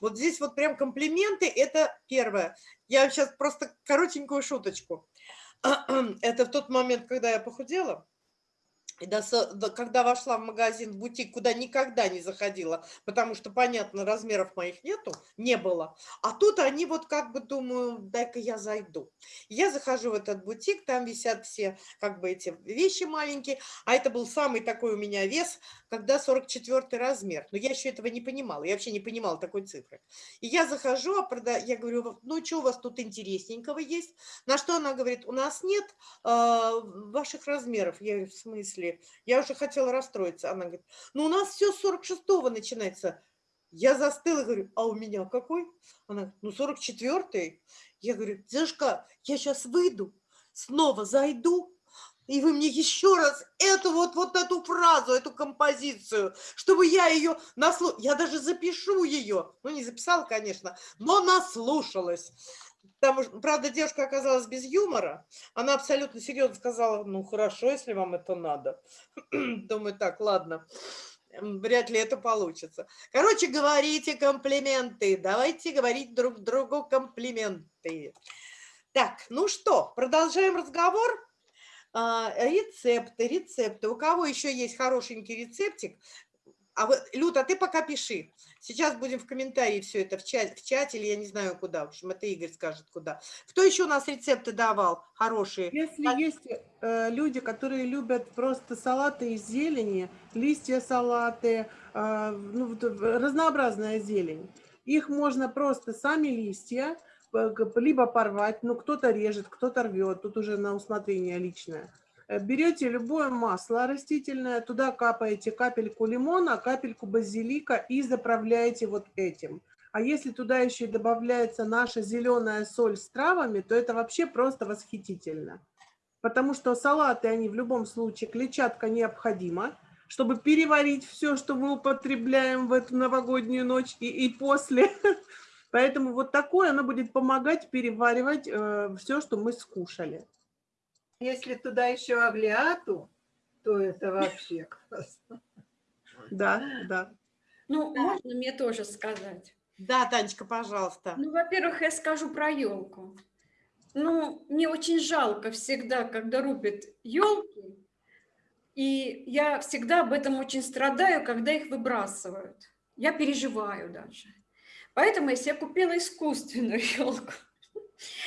Вот здесь вот прям комплименты, это первое. Я сейчас просто коротенькую шуточку. Это в тот момент, когда я похудела, и когда вошла в магазин, в бутик, куда никогда не заходила, потому что, понятно, размеров моих нету, не было. А тут они вот как бы думаю, дай-ка я зайду. Я захожу в этот бутик, там висят все как бы эти вещи маленькие, а это был самый такой у меня вес, когда 44 размер. Но я еще этого не понимала, я вообще не понимала такой цифры. И я захожу, а прода... я говорю, ну что у вас тут интересненького есть? На что она говорит, у нас нет э, ваших размеров. Я говорю, в смысле? Я уже хотела расстроиться. Она говорит, ну у нас все с 46-го начинается. Я застыла, говорю, а у меня какой? Она говорит, ну 44-й. Я говорю, Дашка, я сейчас выйду, снова зайду, и вы мне еще раз эту вот, вот эту фразу, эту композицию, чтобы я ее наслушала, я даже запишу ее, ну не записала, конечно, но наслушалась. Там, правда, девушка оказалась без юмора. Она абсолютно серьезно сказала, ну, хорошо, если вам это надо. Думаю, так, ладно, вряд ли это получится. Короче, говорите комплименты. Давайте говорить друг другу комплименты. Так, ну что, продолжаем разговор. А, рецепты, рецепты. У кого еще есть хорошенький рецептик, а вот, Люта, ты пока пиши. Сейчас будем в комментарии все это в чате, в чате или я не знаю куда. В общем, это Игорь скажет куда. Кто еще у нас рецепты давал хорошие? Если а... есть э, люди, которые любят просто салаты из зелени, листья салаты, э, ну, разнообразная зелень, их можно просто сами листья либо порвать, ну кто-то режет, кто-то рвет, тут уже на усмотрение личное Э, берете любое масло растительное, туда капаете капельку лимона, капельку базилика и заправляете вот этим. А если туда еще и добавляется наша зеленая соль с травами, то это вообще просто восхитительно. Потому что салаты, они в любом случае, клетчатка необходима, чтобы переварить все, что мы употребляем в эту новогоднюю ночь и, и после. Поэтому вот такое, оно будет помогать переваривать э, все, что мы скушали. Если туда еще аглиату, то это вообще классно. Да, да. Ну, можно мне тоже сказать? Да, Танечка, пожалуйста. Ну, во-первых, я скажу про елку. Ну, мне очень жалко всегда, когда рубят елки, и я всегда об этом очень страдаю, когда их выбрасывают. Я переживаю даже. Поэтому я себе купила искусственную елку.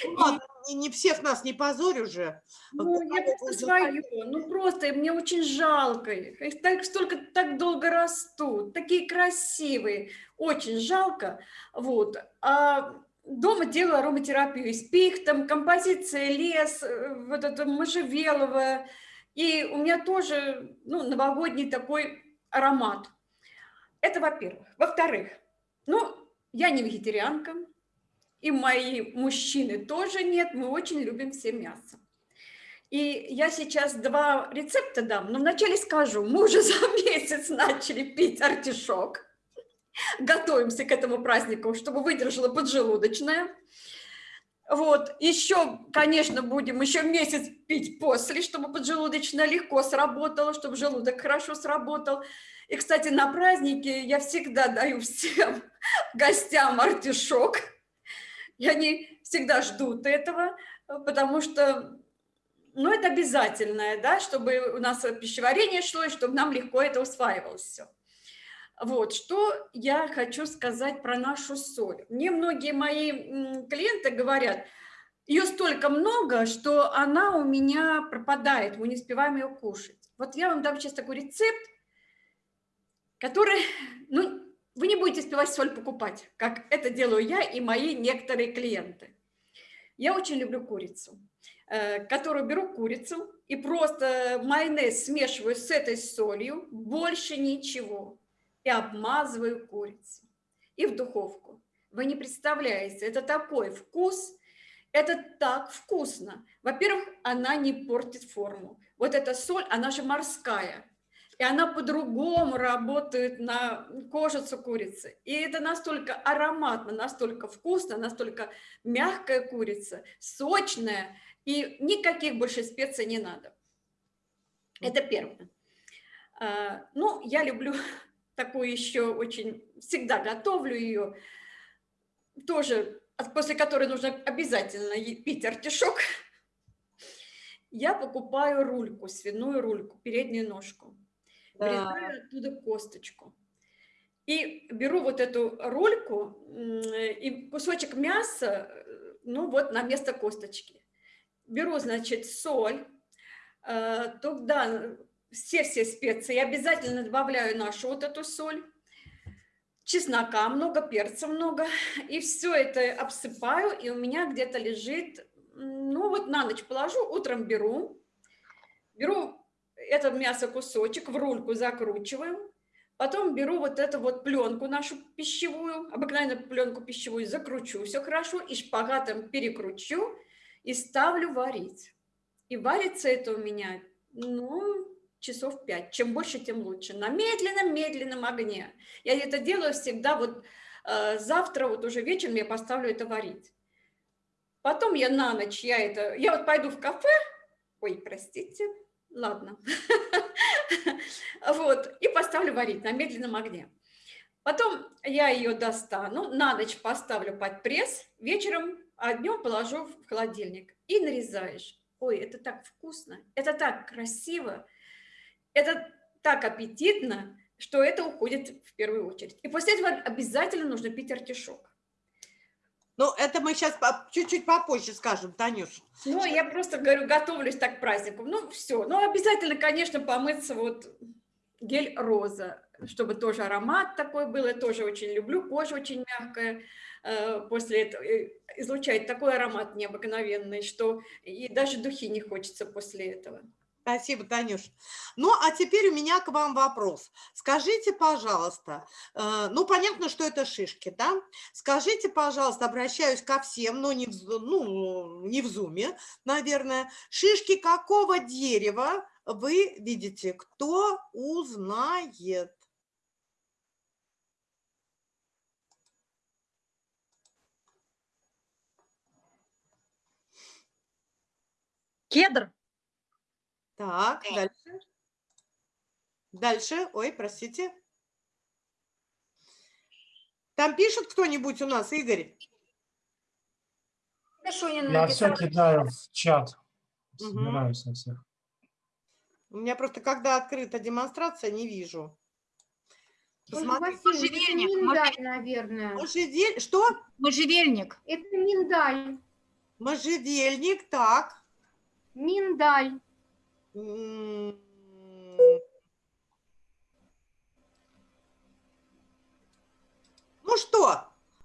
Ну, не, не всех нас не позорь уже. Ну, я просто свою. Ну, просто мне очень жалко их. Их так, столько, так долго растут, такие красивые. Очень жалко. Вот. А дома делаю ароматерапию из пихтом, композиция лес, э, вот это можжевеловая. И у меня тоже ну, новогодний такой аромат. Это во-первых. Во-вторых, ну, я не вегетарианка, и мои мужчины тоже нет, мы очень любим все мясо. И я сейчас два рецепта дам, но вначале скажу, мы уже за месяц начали пить артишок, готовимся к этому празднику, чтобы выдержала поджелудочная. Вот, еще, конечно, будем еще месяц пить после, чтобы поджелудочная легко сработала, чтобы желудок хорошо сработал. И, кстати, на праздники я всегда даю всем гостям артишок – и они всегда ждут этого, потому что, ну, это обязательное, да, чтобы у нас пищеварение шло, и чтобы нам легко это усваивалось все. Вот, что я хочу сказать про нашу соль. Мне многие мои клиенты говорят, ее столько много, что она у меня пропадает, мы не успеваем ее кушать. Вот я вам дам сейчас такой рецепт, который, ну, вы не будете успевать соль покупать, как это делаю я и мои некоторые клиенты. Я очень люблю курицу, э, которую беру курицу и просто майонез смешиваю с этой солью, больше ничего, и обмазываю курицу. И в духовку. Вы не представляете, это такой вкус, это так вкусно. Во-первых, она не портит форму. Вот эта соль, она же морская. И она по-другому работает на кожицу курицы. И это настолько ароматно, настолько вкусно, настолько мягкая курица, сочная. И никаких больше специй не надо. Это первое. А, ну, я люблю такую еще очень, всегда готовлю ее. Тоже после которой нужно обязательно пить артишок, я покупаю рульку, свиную рульку, переднюю ножку. Да. Вырезаю оттуда косточку. И беру вот эту рульку и кусочек мяса, ну вот на место косточки. Беру, значит, соль, э, туда все-все специи, обязательно добавляю нашу вот эту соль, чеснока много, перца много, и все это обсыпаю, и у меня где-то лежит, ну вот на ночь положу, утром беру, беру это мясо кусочек, в рульку закручиваю, потом беру вот эту вот пленку нашу пищевую, обыкновенную пленку пищевую, закручу все хорошо, и шпагатом перекручу, и ставлю варить. И варится это у меня, ну, часов 5. Чем больше, тем лучше. На медленном-медленном огне. Я это делаю всегда вот э, завтра, вот уже вечером я поставлю это варить. Потом я на ночь, я это, я вот пойду в кафе, ой, простите, ладно, вот, и поставлю варить на медленном огне. Потом я ее достану, на ночь поставлю под пресс, вечером, а днем положу в холодильник и нарезаешь. Ой, это так вкусно, это так красиво, это так аппетитно, что это уходит в первую очередь. И после этого обязательно нужно пить артишок. Ну, это мы сейчас чуть-чуть попозже скажем, Танюш. Ну, я просто говорю, готовлюсь так к празднику. Ну, все. Ну, обязательно, конечно, помыться вот гель роза, чтобы тоже аромат такой был. Я тоже очень люблю. Кожа очень мягкая э, после этого э, излучает такой аромат необыкновенный, что и даже духи не хочется после этого. Спасибо, Танюш. Ну, а теперь у меня к вам вопрос. Скажите, пожалуйста, э, ну, понятно, что это шишки, да? Скажите, пожалуйста, обращаюсь ко всем, но не в, ну, не в зуме, наверное. Шишки какого дерева вы видите? Кто узнает? Кедр. Так, дальше. Дальше. Ой, простите. Там пишет кто-нибудь у нас, Игорь? Я все кидаю в чат. Собираюсь на всех. У меня просто, когда открыта демонстрация, не вижу. Можжевельник, миндаль, наверное. Можжевель... Что? Можжевельник. Это миндаль. Можжевельник, так. Миндаль. Ну что,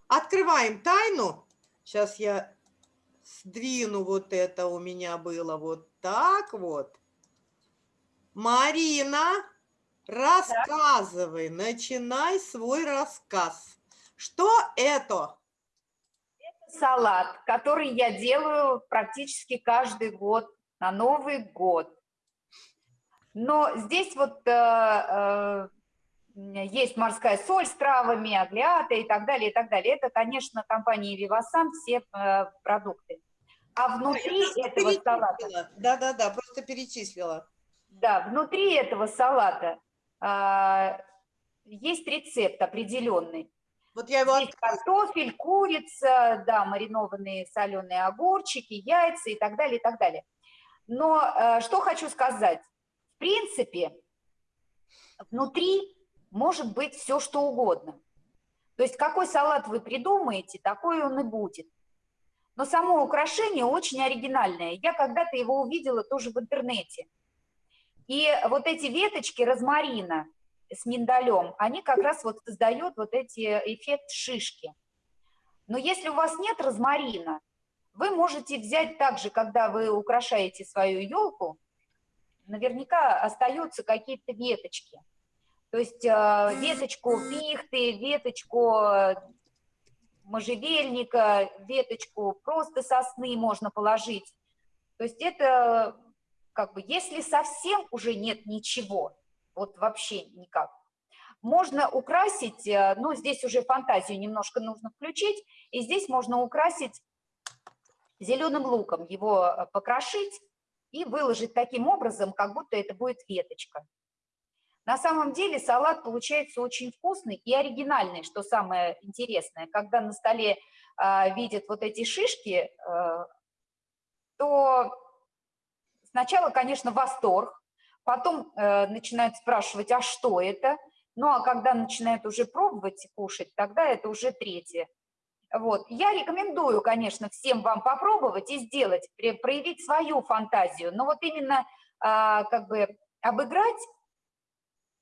открываем тайну. Сейчас я сдвину вот это у меня было вот так вот. Марина, рассказывай, так. начинай свой рассказ. Что это? Это салат, который я делаю практически каждый год на Новый год. Но здесь вот э, э, есть морская соль с травами, аглиата и так далее, и так далее. Это, конечно, компания Вивасан, все э, продукты. А внутри да, этого салата... Да-да-да, просто перечислила. Да, внутри этого салата э, есть рецепт определенный. Вот я его Здесь картофель, курица, да, маринованные соленые огурчики, яйца и так далее, и так далее. Но э, что хочу сказать принципе, внутри может быть все что угодно. То есть какой салат вы придумаете, такой он и будет. Но само украшение очень оригинальное. Я когда-то его увидела тоже в интернете. И вот эти веточки розмарина с миндалем, они как раз вот создают вот эти эффект шишки. Но если у вас нет розмарина, вы можете взять также, когда вы украшаете свою елку, наверняка остаются какие-то веточки. То есть э, веточку пихты, веточку э, можжевельника, веточку просто сосны можно положить. То есть это как бы, если совсем уже нет ничего, вот вообще никак, можно украсить, э, ну, здесь уже фантазию немножко нужно включить, и здесь можно украсить зеленым луком, его покрошить и выложить таким образом, как будто это будет веточка. На самом деле салат получается очень вкусный и оригинальный, что самое интересное. Когда на столе э, видят вот эти шишки, э, то сначала, конечно, восторг, потом э, начинают спрашивать, а что это? Ну, а когда начинают уже пробовать кушать, тогда это уже третье. Вот. Я рекомендую, конечно, всем вам попробовать и сделать, проявить свою фантазию, но вот именно а, как бы обыграть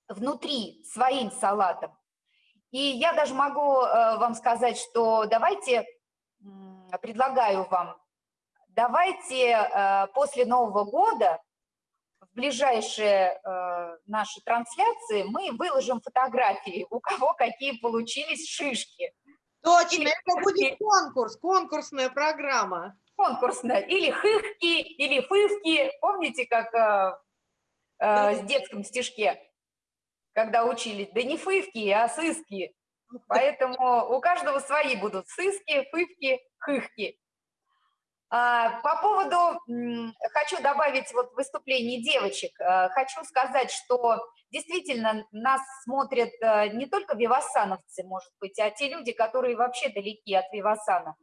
внутри своим салатом. И я даже могу э, вам сказать, что давайте, предлагаю вам, давайте э, после Нового года в ближайшие э, наши трансляции мы выложим фотографии, у кого какие получились шишки. Точно, это будет конкурс, конкурсная программа. Конкурсная, или хыхки, или фывки, помните, как э, э, в детском стишке? когда учились, да не фывки, а сыски. Поэтому у каждого свои будут сыски, фывки, хыхки. А, по поводу, хочу добавить вот выступление девочек, а, хочу сказать, что действительно нас смотрят а, не только вивасановцы, может быть, а те люди, которые вообще далеки от вивасана.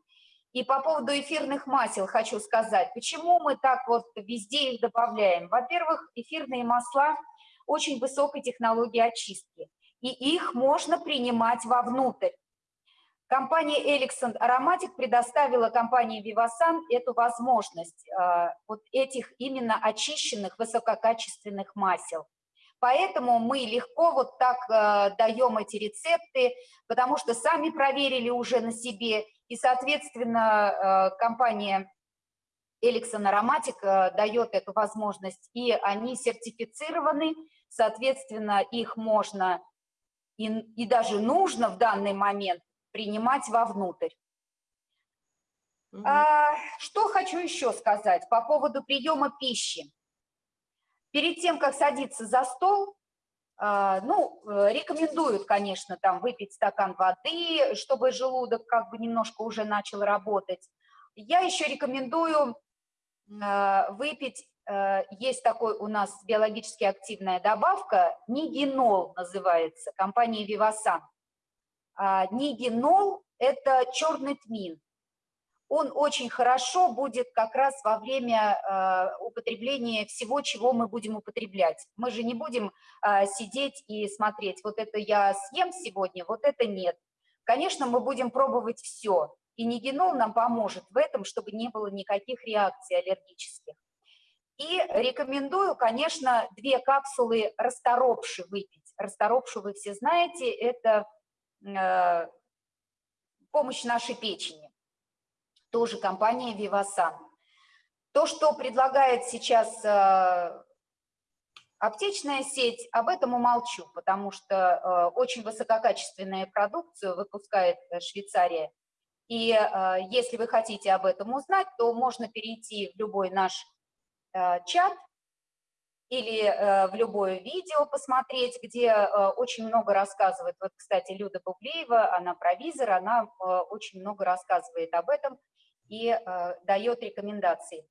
И по поводу эфирных масел хочу сказать, почему мы так вот везде их добавляем. Во-первых, эфирные масла – очень высокой технологии очистки, и их можно принимать вовнутрь. Компания Elixon Aromatic предоставила компании Vivasan эту возможность, э, вот этих именно очищенных высококачественных масел. Поэтому мы легко вот так э, даем эти рецепты, потому что сами проверили уже на себе, и, соответственно, э, компания Эликсон Ароматик дает эту возможность, и они сертифицированы, соответственно, их можно и, и даже нужно в данный момент принимать вовнутрь. Угу. А, что хочу еще сказать по поводу приема пищи. Перед тем, как садиться за стол, а, ну, рекомендуют, конечно, там выпить стакан воды, чтобы желудок как бы немножко уже начал работать. Я еще рекомендую а, выпить Э, есть такой у нас биологически активная добавка, нигенол называется, компании Vivasan. А, нигенол – это черный тмин. Он очень хорошо будет как раз во время э, употребления всего, чего мы будем употреблять. Мы же не будем э, сидеть и смотреть, вот это я съем сегодня, вот это нет. Конечно, мы будем пробовать все, и нигенол нам поможет в этом, чтобы не было никаких реакций аллергических. И рекомендую, конечно, две капсулы расторопши выпить. Расторопшу вы все знаете, это помощь нашей печени. Тоже компания Vivasan. То, что предлагает сейчас э, аптечная сеть, об этом умолчу, потому что э, очень высококачественную продукцию выпускает Швейцария. И э, если вы хотите об этом узнать, то можно перейти в любой наш Э, чат или э, в любое видео посмотреть, где э, очень много рассказывает. Вот, кстати, Люда Бублеева, она провизор, она очень много рассказывает об этом и дает рекомендации.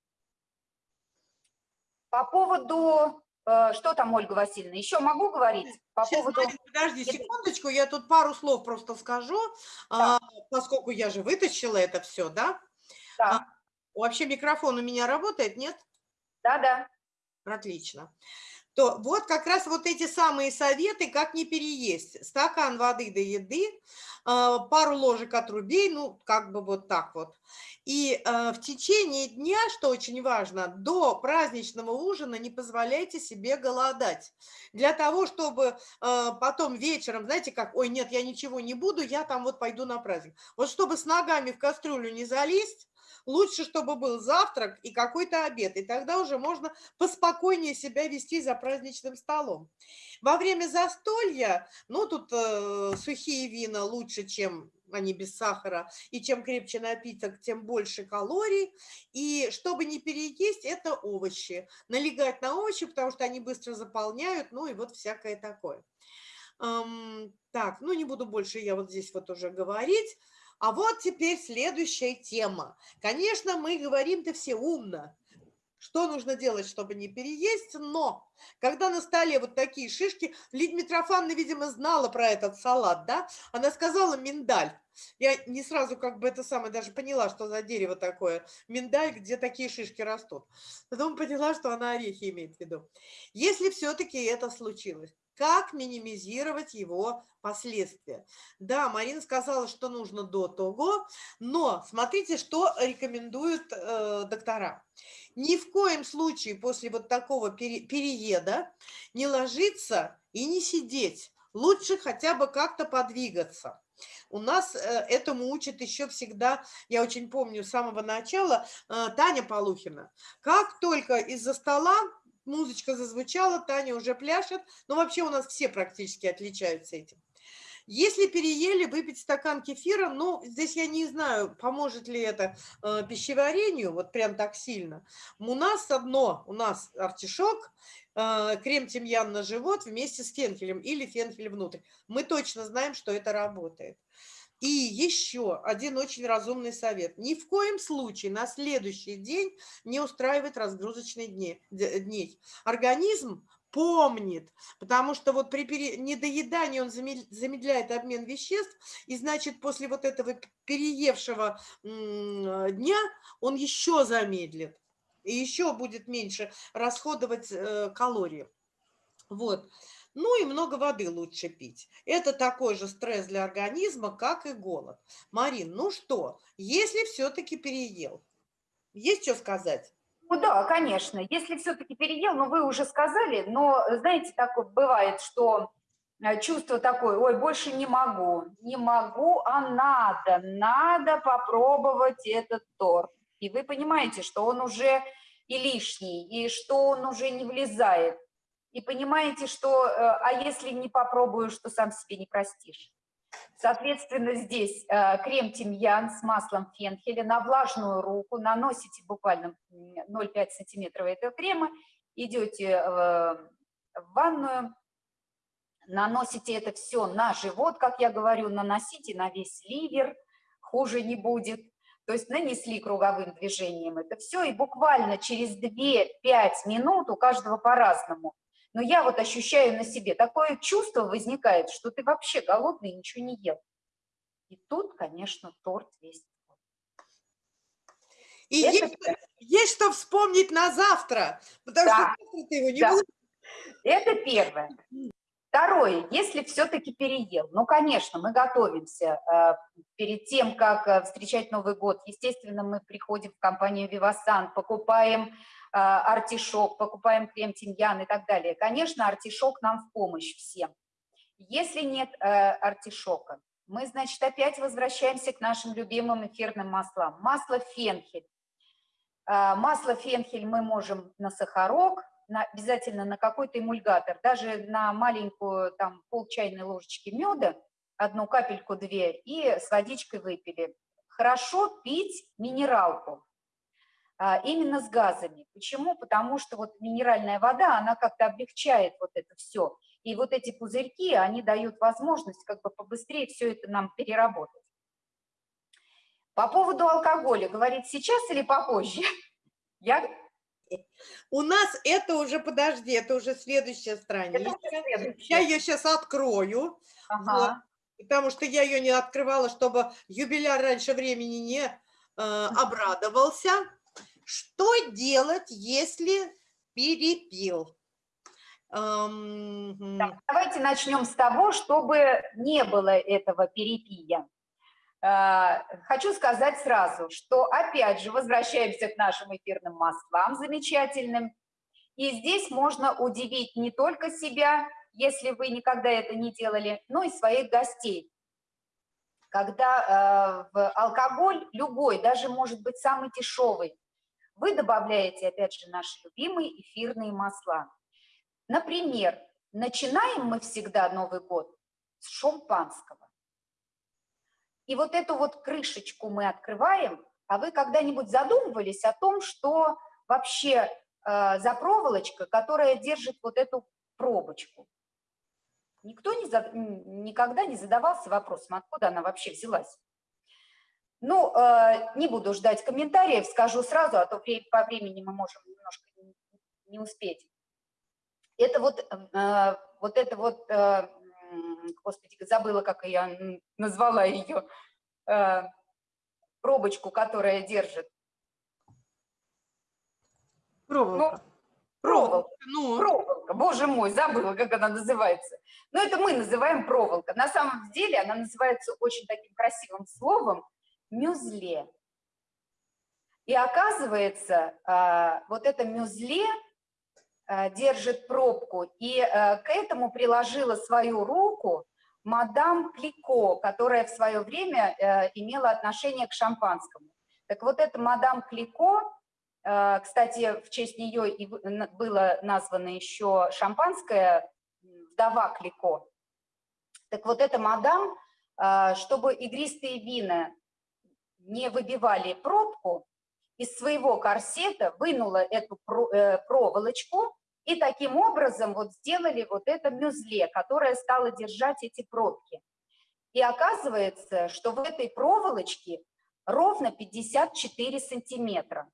По поводу, что там, Ольга Васильевна, еще могу говорить? По Сейчас, поводу... подожди секундочку, я тут пару слов просто скажу, да. а, поскольку я же вытащила это все, да? Да. А, вообще микрофон у меня работает, нет? Да-да. Отлично. то вот как раз вот эти самые советы, как не переесть. Стакан воды до еды, а, пару ложек отрубей, ну, как бы вот так вот. И э, в течение дня, что очень важно, до праздничного ужина не позволяйте себе голодать. Для того, чтобы э, потом вечером, знаете, как, ой, нет, я ничего не буду, я там вот пойду на праздник. Вот чтобы с ногами в кастрюлю не залезть, лучше, чтобы был завтрак и какой-то обед, и тогда уже можно поспокойнее себя вести за праздничным столом. Во время застолья, ну, тут э, сухие вина лучше, чем они без сахара, и чем крепче напиток, тем больше калорий. И чтобы не переесть, это овощи. Налегать на овощи, потому что они быстро заполняют, ну и вот всякое такое. Эм, так, ну не буду больше я вот здесь вот уже говорить. А вот теперь следующая тема. Конечно, мы говорим-то все умно. Что нужно делать, чтобы не переесть? Но когда на столе вот такие шишки, Лидия Митрофановна, видимо, знала про этот салат, да? Она сказала миндаль. Я не сразу как бы это самое даже поняла, что за дерево такое. Миндаль, где такие шишки растут. Потом поняла, что она орехи имеет в виду. Если все-таки это случилось, как минимизировать его последствия. Да, Марина сказала, что нужно до того, но смотрите, что рекомендуют э, доктора. Ни в коем случае после вот такого пере, перееда не ложиться и не сидеть. Лучше хотя бы как-то подвигаться. У нас э, этому учат еще всегда, я очень помню с самого начала, э, Таня Полухина. Как только из-за стола музычка зазвучала, Таня уже пляшет. Но вообще у нас все практически отличаются этим. Если переели, выпить стакан кефира, ну, здесь я не знаю, поможет ли это э, пищеварению, вот прям так сильно. У нас одно, у нас артишок, э, крем-тимьян на живот вместе с фенхелем или фенхель внутрь. Мы точно знаем, что это работает. И еще один очень разумный совет. Ни в коем случае на следующий день не устраивать разгрузочные дни, дней. Организм помнит, потому что вот при пере... недоедании он замедляет обмен веществ, и значит после вот этого переевшего дня он еще замедлит, и еще будет меньше расходовать э, калории. Вот. Ну и много воды лучше пить. Это такой же стресс для организма, как и голод. Марин, ну что, если все-таки переел, есть что сказать? Ну да, конечно. Если все-таки переел, ну вы уже сказали, но знаете, такое бывает, что э, чувство такое, ой, больше не могу, не могу, а надо, надо попробовать этот торт. И вы понимаете, что он уже и лишний, и что он уже не влезает и понимаете, что, э, а если не попробую, что сам себе не простишь. Соответственно, здесь э, крем тимьян с маслом фенхеля на влажную руку, наносите буквально 0,5 сантиметров этого крема, идете э, в ванную, наносите это все на живот, как я говорю, наносите на весь ливер, хуже не будет. То есть нанесли круговым движением это все, и буквально через 2-5 минут у каждого по-разному но я вот ощущаю на себе, такое чувство возникает, что ты вообще голодный и ничего не ел. И тут, конечно, торт весь. И есть, есть что вспомнить на завтра, потому да. что ты его не да. будешь. Это первое. Второе, если все-таки переел, ну, конечно, мы готовимся. Э, перед тем, как э, встречать Новый год, естественно, мы приходим в компанию «Вивасан», покупаем артишок, покупаем крем тимьян и так далее. Конечно, артишок нам в помощь всем. Если нет э, артишока, мы, значит, опять возвращаемся к нашим любимым эфирным маслам. Масло фенхель. Э, масло фенхель мы можем на сахарок, на, обязательно на какой-то эмульгатор, даже на маленькую там пол чайной ложечки меда, одну капельку, две, и с водичкой выпили. Хорошо пить минералку. А, именно с газами. Почему? Потому что вот минеральная вода, она как-то облегчает вот это все. И вот эти пузырьки, они дают возможность как бы побыстрее все это нам переработать. По поводу алкоголя, говорить сейчас или попозже? Я... У нас это уже, подожди, это уже следующая страница. следующая. Я ее сейчас открою, ага. вот, потому что я ее не открывала, чтобы юбиляр раньше времени не э, обрадовался. Что делать, если перепил? Ам, Так, давайте начнем с того, чтобы не было этого перепия. Э, Хочу сказать сразу, что опять же возвращаемся к нашим эфирным маслам замечательным. И здесь можно удивить не только себя, если вы никогда это не делали, но и своих гостей. Когда э, в алкоголь любой, даже может быть самый дешевый, вы добавляете, опять же, наши любимые эфирные масла. Например, начинаем мы всегда Новый год с шампанского. И вот эту вот крышечку мы открываем, а вы когда-нибудь задумывались о том, что вообще э, за проволочка, которая держит вот эту пробочку? Никто не за- никогда не задавался вопросом, откуда она вообще взялась. Ну, э, не буду ждать комментариев, скажу сразу, а то по времени мы можем немножко не- успеть. Это вот, э, вот это вот, э, господи, забыла, как я назвала ее, пробочку, которая держит. Проволока. Проволока. Ну, Проволока, боже мой, забыла, как она называется. Но это мы называем проволока. На самом деле она называется очень таким красивым словом мюзле. И оказывается, а, вот это мюзле а, держит пробку, и а, к этому приложила свою руку мадам Клико, которая в свое время э, имела отношение к шампанскому. Так вот, эта мадам Клико, э, кстати, в честь нее и было названо еще шампанское «Вдова Клико». Так вот, эта мадам, чтобы игристые вина не выбивали пробку, из своего корсета вынула эту э, проволочку и таким образом вот сделали вот это мюзле, которое стало держать эти пробки. И оказывается, что в этой проволочке ровно 54 сантиметра.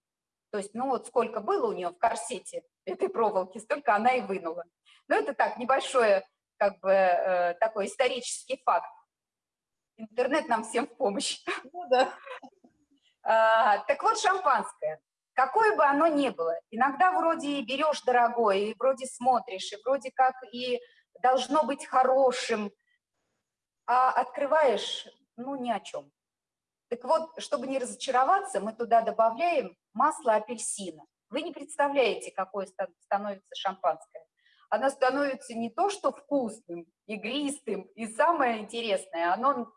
То есть, ну вот сколько было у нее в корсете этой проволоки, столько она и вынула. Но это так, небольшое, как бы, э, такой исторический факт. Интернет нам всем в помощь. ну да. А, так вот, шампанское, какое бы оно ни было, иногда вроде и берешь дорогое, и вроде смотришь, и вроде как и должно быть хорошим, а открываешь, ну, ни о чем. Так вот, чтобы не разочароваться, мы туда добавляем масло апельсина. Вы не представляете, какое ста- становится шампанское. Оно становится не то, что вкусным, игристым, и самое интересное, оно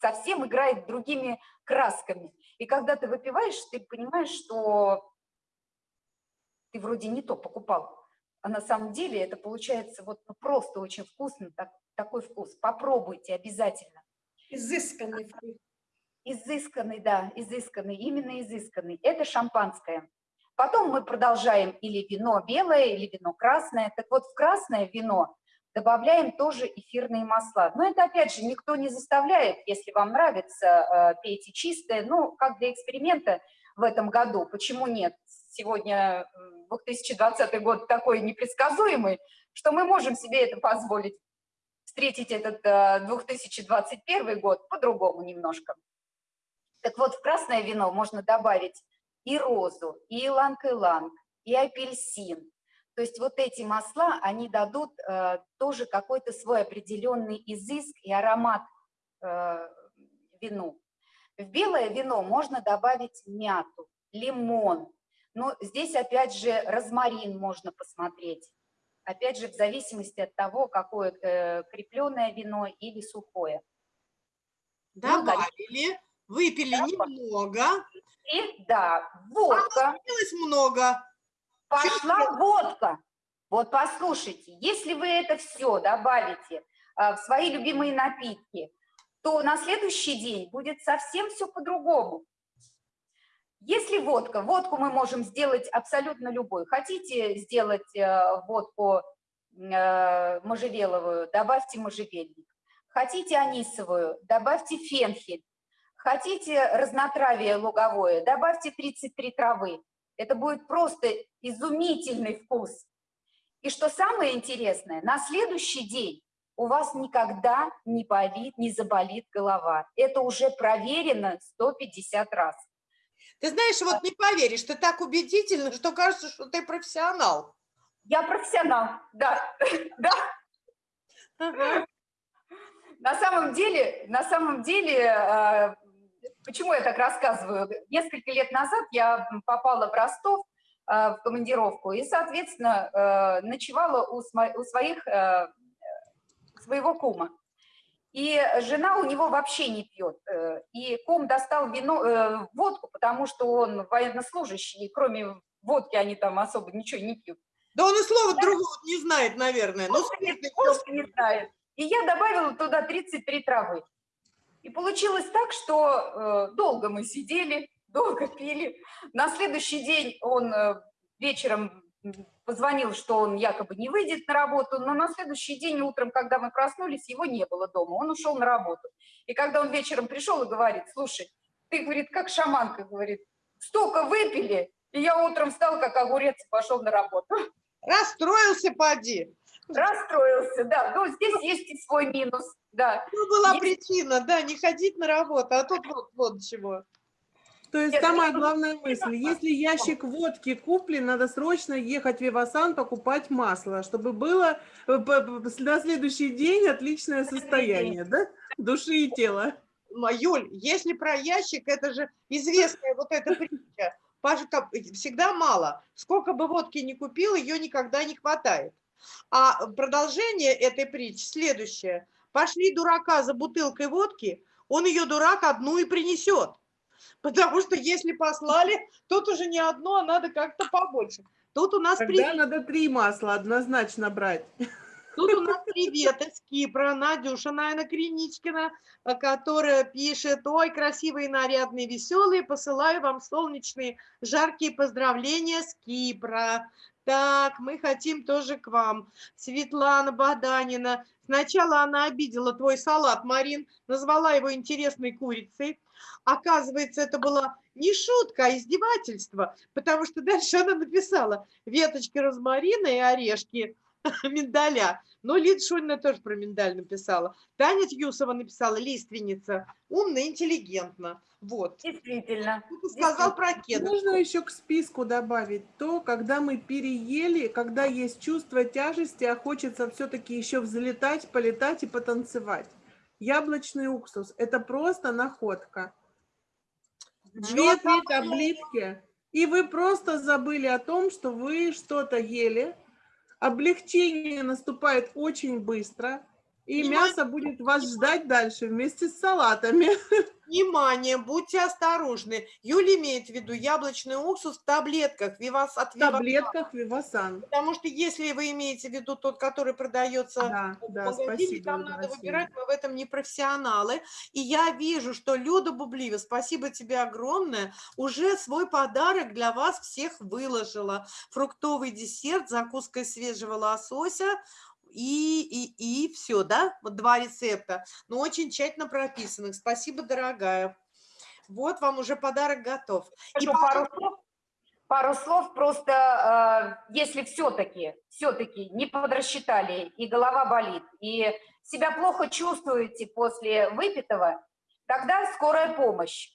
совсем играет другими красками. И когда ты выпиваешь, ты понимаешь, что ты вроде не то покупал, а на самом деле это получается вот ну, просто очень вкусно, так- такой вкус. Попробуйте обязательно. Изысканный вкус. Изысканный, да, изысканный, именно изысканный. Это шампанское. Потом мы продолжаем или вино белое, или вино красное. Так вот, в красное вино добавляем тоже эфирные масла. Но это, опять же, никто не заставляет. Если вам нравится, э, пейте чистое. Ну, как для эксперимента в этом году. Почему нет? Сегодня м, 2020 год такой непредсказуемый, что мы можем себе это позволить. Встретить этот э, 2021 год по-другому немножко. Так вот, в красное вино можно добавить и розу, и иланг-иланг, и апельсин. То есть вот эти масла, они дадут э, тоже какой-то свой определенный изыск и аромат э, вину. В белое вино можно добавить мяту, лимон. Но здесь опять же розмарин можно посмотреть. Опять же, в зависимости от того, какое э, крепленое вино или сухое. Ну. Добавили, выпили немного, И да, водка. осталось много. Пошла водка. Вот послушайте, если вы это все добавите а, в свои любимые напитки, то на следующий день будет совсем все по-другому. Если водка, водку мы можем сделать абсолютно любой. Хотите сделать э, водку э, можжевеловую, добавьте можжевельник. Хотите анисовую, добавьте фенхель. Хотите разнотравие луговое, добавьте 33 травы. Это будет просто изумительный вкус. И что самое интересное, на следующий день у вас никогда не болит, не заболит голова. Это уже проверено 150 раз. Ты знаешь, вот не поверишь, ты так убедительно, что кажется, что ты профессионал. Я профессионал, да, да. На самом деле, на самом деле, э, почему я так рассказываю? Несколько лет назад я попала в Ростов э, в командировку и, соответственно, э, ночевала у, своих, э, своего кума. И жена у него вообще не пьет. И кум достал вино, э, водку, потому что он военнослужащий, и кроме водки они там особо ничего не пьют. Да он и слова другого не знает, наверное. Ну, Он спиртный не- просто не знает. И я добавила туда 33 травы. И получилось так, что э, долго мы сидели, долго пили. На следующий день он э, вечером позвонил, что он якобы не выйдет на работу, но на следующий день утром, когда мы проснулись, его не было дома, он ушел на работу. И когда он вечером пришел и говорит, слушай, ты, говорит, как шаманка, говорит, столько выпили, и я утром встал, как огурец, и пошел на работу. Расстроился, поди. Расстроился, да. Ну, здесь есть и свой минус, да. Ну, была Есть- причина, да, не ходить на работу, а тут вот, вот чего. То есть Нет, самая главная мысль, если ящик водки куплен, надо срочно ехать в Вивасан покупать масло, чтобы было э, на следующий день отличное состояние, да? Души и тела. Юль, если про ящик, это же известная вот эта притча. Пашка, всегда мало. Сколько бы водки не купил, ее никогда не хватает. А продолжение этой притчи следующее. Пошли дурака за бутылкой водки, он ее, дурак, одну и принесет. Потому что если послали, тут уже не одно, а надо как-то побольше. Тут у нас Тогда привет, надо три масла однозначно брать. тут у нас привет из Кипра, Надюша Найна Криничкина, которая пишет, ой, красивые, нарядные, веселые, посылаю вам солнечные, жаркие поздравления с Кипра. Так, мы хотим тоже к вам. Светлана Богданина. Сначала она обидела твой салат, Марин, назвала его интересной курицей. Оказывается, это была не шутка, а издевательство, потому что дальше она написала веточки розмарина и орешки миндаля. Ну, Лида Шунина тоже про миндаль написала. Таня Тьюсова написала лиственница. Умно, интеллигентно. Вот. Действительно. Кто-то сказал про кедр. Можно еще к списку добавить то, когда мы переели, когда есть чувство тяжести, а хочется все-таки еще взлетать, полетать и потанцевать. Яблочный уксус – это просто находка. Две-три таблетки, и вы просто забыли о том, что вы что-то ели. Облегчение наступает очень быстро, и Внимание! мясо будет вас ждать дальше вместе с салатами. Внимание, будьте осторожны. Юля имеет в виду яблочный уксус в таблетках. Вивас от В Виваса. таблетках Вивасан. Потому что если вы имеете в виду тот, который продается Да, в да, магазине, спасибо. там надо Васильевна. выбирать, мы в этом не профессионалы. И я вижу, что Люда Бублива, спасибо тебе огромное, уже свой подарок для вас всех выложила. Фруктовый десерт, закуска свежего лосося, и, и, и все, да? Вот два рецепта, но очень тщательно прописанных. Спасибо, дорогая. Вот вам уже подарок готов. И пару слов. Пару слов просто, э, если все-таки, все-таки не подрасчитали, и голова болит, и себя плохо чувствуете после выпитого, тогда скорая помощь.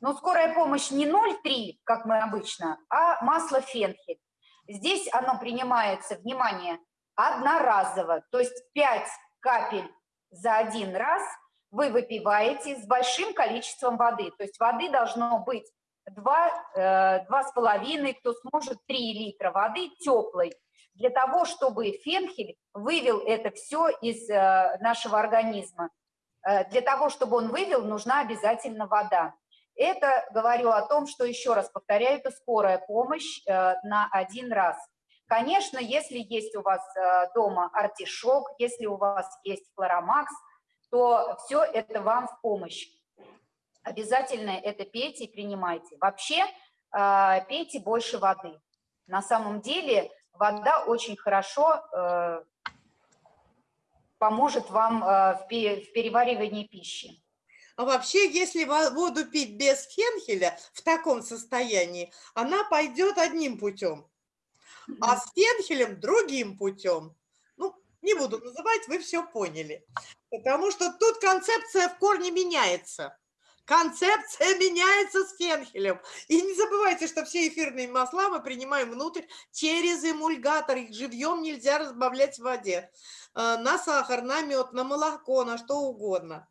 Но скорая помощь не 0,3, как мы обычно, а масло фенхель. Здесь оно принимается, внимание, одноразово, то есть 5 капель за один раз вы выпиваете с большим количеством воды. То есть воды должно быть 2, э, 2,5, кто сможет 3 литра воды теплой, для того, чтобы фенхель вывел это все из э, нашего организма. Э, Для того, чтобы он вывел, нужна обязательно вода. Это говорю о том, что, еще раз повторяю, это скорая помощь э, на один раз. Конечно, если есть у вас э, дома артишок, если у вас есть флоромакс, то все это вам в помощь. Обязательно это пейте и принимайте. Вообще э, пейте больше воды. На самом деле вода очень хорошо э, поможет вам в пе- в переваривании пищи. А вообще, если во- воду пить без фенхеля в таком состоянии, она пойдет одним путем, а с фенхелем другим путем. Ну, не буду называть, вы все поняли. Потому что тут концепция в корне меняется. Концепция меняется с фенхелем. И не забывайте, что все эфирные масла мы принимаем внутрь через эмульгатор. Их живьем нельзя разбавлять в воде. Э, на сахар, на мед, на молоко, на что угодно.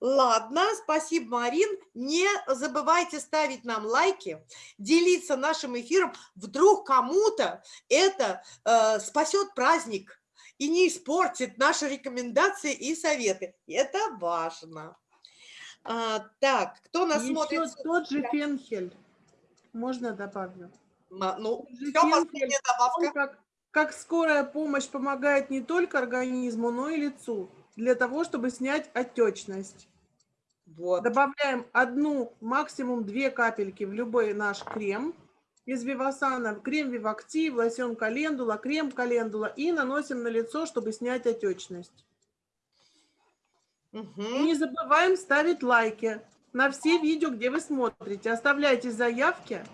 Ладно, спасибо, Марин. Не забывайте ставить нам лайки, делиться нашим эфиром. Вдруг кому-то это э, спасет праздник и не испортит наши рекомендации и советы. Это важно. А, так, кто нас Еще смотрит? тот же фенхель. Можно добавлю? Ну, все, последняя он как, как скорая помощь помогает не только организму, но и лицу для того, чтобы снять отечность. Вот. Добавляем одну, максимум две капельки в любой наш крем из Вивасана, крем Вивактив, лосьон календула, крем календула и наносим на лицо, чтобы снять отечность. И Мгм. не забываем ставить лайки на все видео, где вы смотрите. Оставляйте заявки.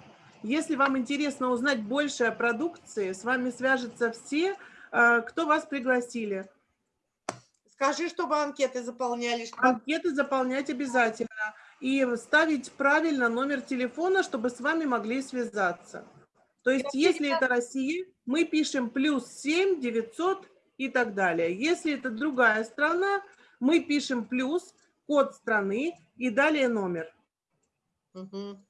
Если вам интересно узнать больше о продукции, с вами свяжутся все, э, кто вас пригласили. Скажи, чтобы анкеты заполняли. что- Анкеты заполнять обязательно. И ставить правильно номер телефона, чтобы с вами могли связаться. То есть, если это Россия, мы пишем плюс 7 900 и так далее. Если это другая страна, мы пишем плюс, код страны и далее номер. Мгм.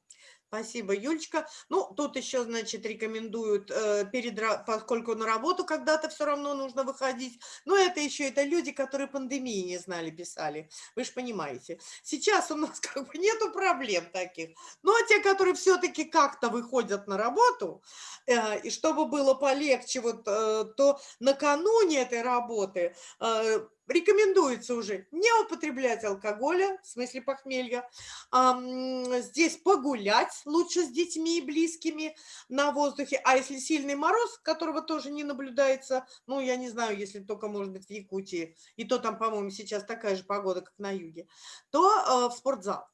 Спасибо, Юлечка. Ну, тут еще, значит, рекомендуют, э, перед, поскольку на работу когда-то все равно нужно выходить. Но это еще это люди, которые пандемии не знали, писали. Вы же понимаете. Сейчас у нас как бы нету проблем таких. Ну, а те, которые все-таки как-то выходят на работу, э, и чтобы было полегче, вот, э, то накануне этой работы э, рекомендуется уже не употреблять алкоголя, в смысле похмелья, здесь погулять лучше с детьми и близкими на воздухе. А если сильный мороз, которого тоже не наблюдается, ну, я не знаю, если только, может быть, в Якутии, и то там, по-моему, сейчас такая же погода, как на юге, то э, в спортзал.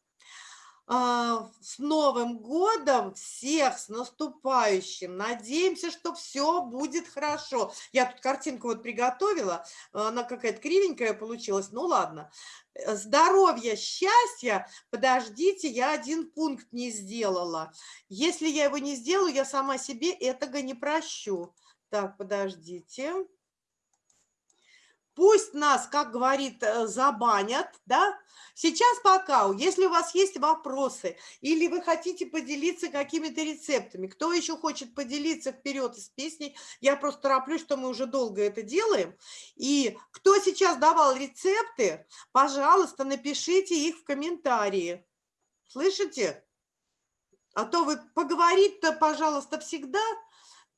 А, С Новым годом всех, с наступающим. Надеемся, что все будет хорошо. Я тут картинку вот приготовила, она какая-то кривенькая получилась, ну ладно. Э, Здоровья, счастья, подождите, я один пункт не сделала. Если я его не сделаю, я сама себе этого не прощу. Так, подождите. Пусть нас, как говорит, э, забанят, да? Сейчас пока, если у вас есть вопросы или вы хотите поделиться какими-то рецептами, кто еще хочет поделиться вперед из песней, я просто тороплюсь, что мы уже долго это делаем. И кто сейчас давал рецепты, пожалуйста, напишите их в комментарии. Слышите? А то вы поговорить-то, пожалуйста, всегда.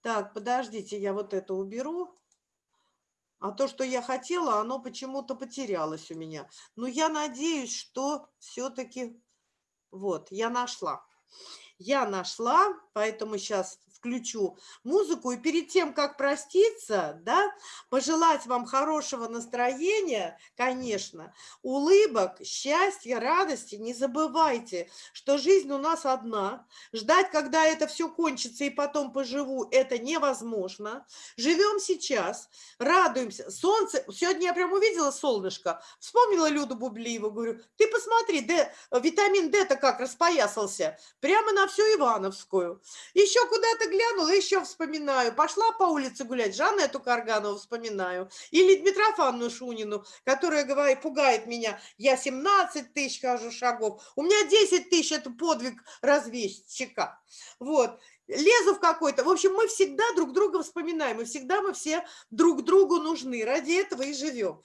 Так, подождите, я вот это уберу. А то, что я хотела, оно почему-то потерялось у меня. Но я надеюсь, что все-таки... Вот, я нашла. Я нашла, поэтому сейчас включу музыку. И перед тем, как проститься, да, пожелать вам хорошего настроения, конечно, улыбок, счастья, радости. Не забывайте, что жизнь у нас одна. Ждать, когда это все кончится и потом поживу, это невозможно. Живем сейчас, радуемся. Солнце, сегодня я прям увидела солнышко, вспомнила Люду Бублиеву, говорю, ты посмотри, Д, витамин D-то как распоясался, прямо на всю Ивановскую. Еще куда-то глянула, еще вспоминаю. Пошла по улице гулять, Жанету Карганову вспоминаю. Или Дмитрофанну Шунину, которая говорит, пугает меня. Я 17 тысяч хожу шагов, у меня 10 тысяч, это подвиг разведчика. Вот лезу в какой-то. В общем, мы всегда друг друга вспоминаем, и всегда мы все друг другу нужны. Ради этого и живем.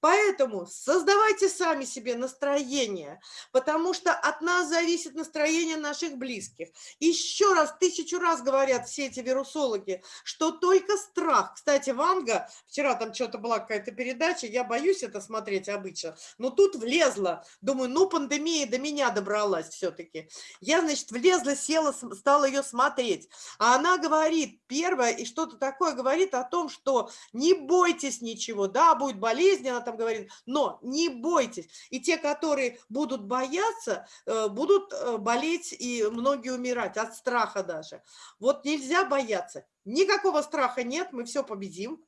Поэтому создавайте сами себе настроение, потому что от нас зависит настроение наших близких. Еще раз, тысячу раз говорят все эти вирусологи, что только страх. Кстати, Ванга, вчера там что-то была какая-то передача, я боюсь это смотреть обычно, но тут влезла. Думаю, ну пандемия до меня добралась все-таки. Я, значит, влезла, села, стала ее смотреть. А она говорит, первое, и что-то такое говорит о том, что не бойтесь ничего, да, будет болезнь, она там говорит, но не бойтесь. И те, которые будут бояться, э, будут э, болеть и многие умирать от страха даже. Вот нельзя бояться. Никакого страха нет, мы все победим.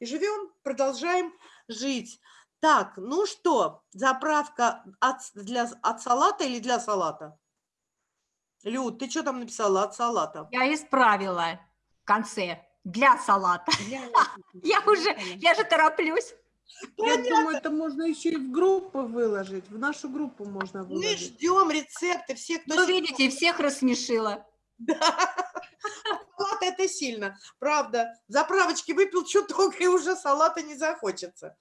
И живем, продолжаем жить. Так, ну что, заправка от, для, от салата или для салата? Люд, ты что там написала от салата? Я исправила в конце для салата. Я уже, я же тороплюсь. Я думаю, это можно еще и в группу выложить. В нашу группу можно Мы выложить. ждем рецепты, все, кто... Вы сидит. видите, всех рассмешила. Салат это сильно, правда. Заправочки выпил чуток, и уже салата не захочется.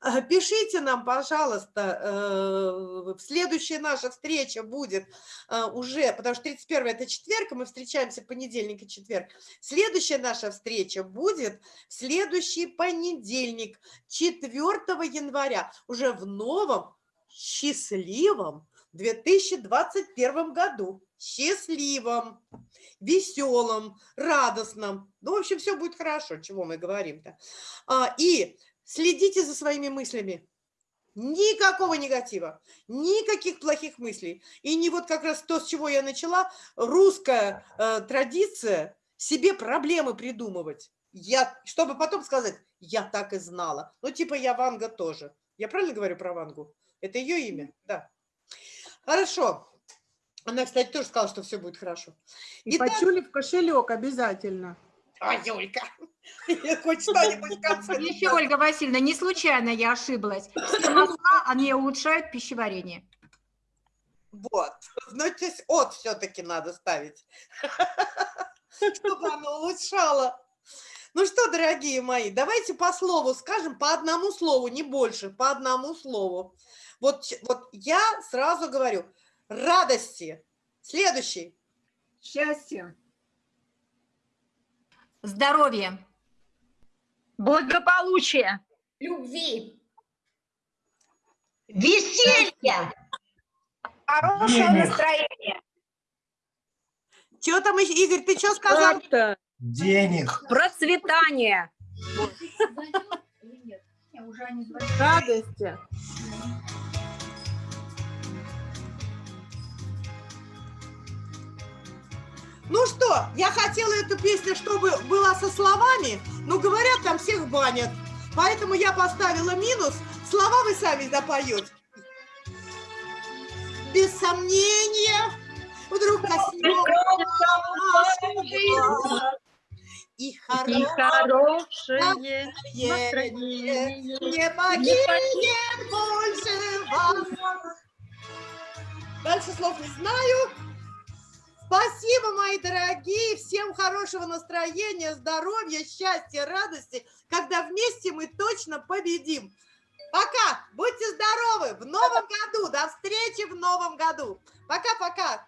А, Пишите нам, пожалуйста, э, следующая наша встреча будет э, уже, потому что 31 это четверг, мы встречаемся понедельник и четверг. Следующая наша встреча будет в следующий понедельник, 4 января, уже в новом счастливом 2021 году. Счастливом, веселом, радостном. Ну, в общем, все будет хорошо, чего мы говорим-то. А, И следите за своими мыслями. Никакого негатива, никаких плохих мыслей. И не вот как раз то, с чего я начала, русская э, традиция себе проблемы придумывать. Я, чтобы потом сказать, я так и знала. Ну, типа я Ванга тоже. Я правильно говорю про Вангу? Это ее имя? Да. Хорошо. Она, кстати, тоже сказала, что все будет хорошо. И Итак, почули в кошелек обязательно. А, Юлька, хоть что-нибудь в конце. Еще, Ольга Васильевна, не случайно я ошиблась. Все масла, они улучшают пищеварение. Вот. Ну, то есть от все-таки надо ставить, чтобы оно улучшало. Ну что, дорогие мои, давайте по слову скажем, по одному слову, не больше, по одному слову. Вот, вот я сразу говорю, радости. Следующий. Счастье. Здоровье. Благополучие. Любви. Веселье. Хорошее Денег. настроение. Чего там? Игорь, ты что сказал? Денег. Процветание. Радости. Ну что, я хотела эту песню, чтобы была со словами, но говорят, там всех банят. Поэтому я поставила минус. Слова вы сами допоете. Без сомнения, вдруг коснется и хорошее хорошее настроение не покинет больше вас. Дальше слов не знаю. Спасибо, мои дорогие. Всем хорошего настроения, здоровья, счастья, радости, когда вместе мы точно победим. Пока. Будьте здоровы. В новом году. До встречи в новом году. Пока-пока.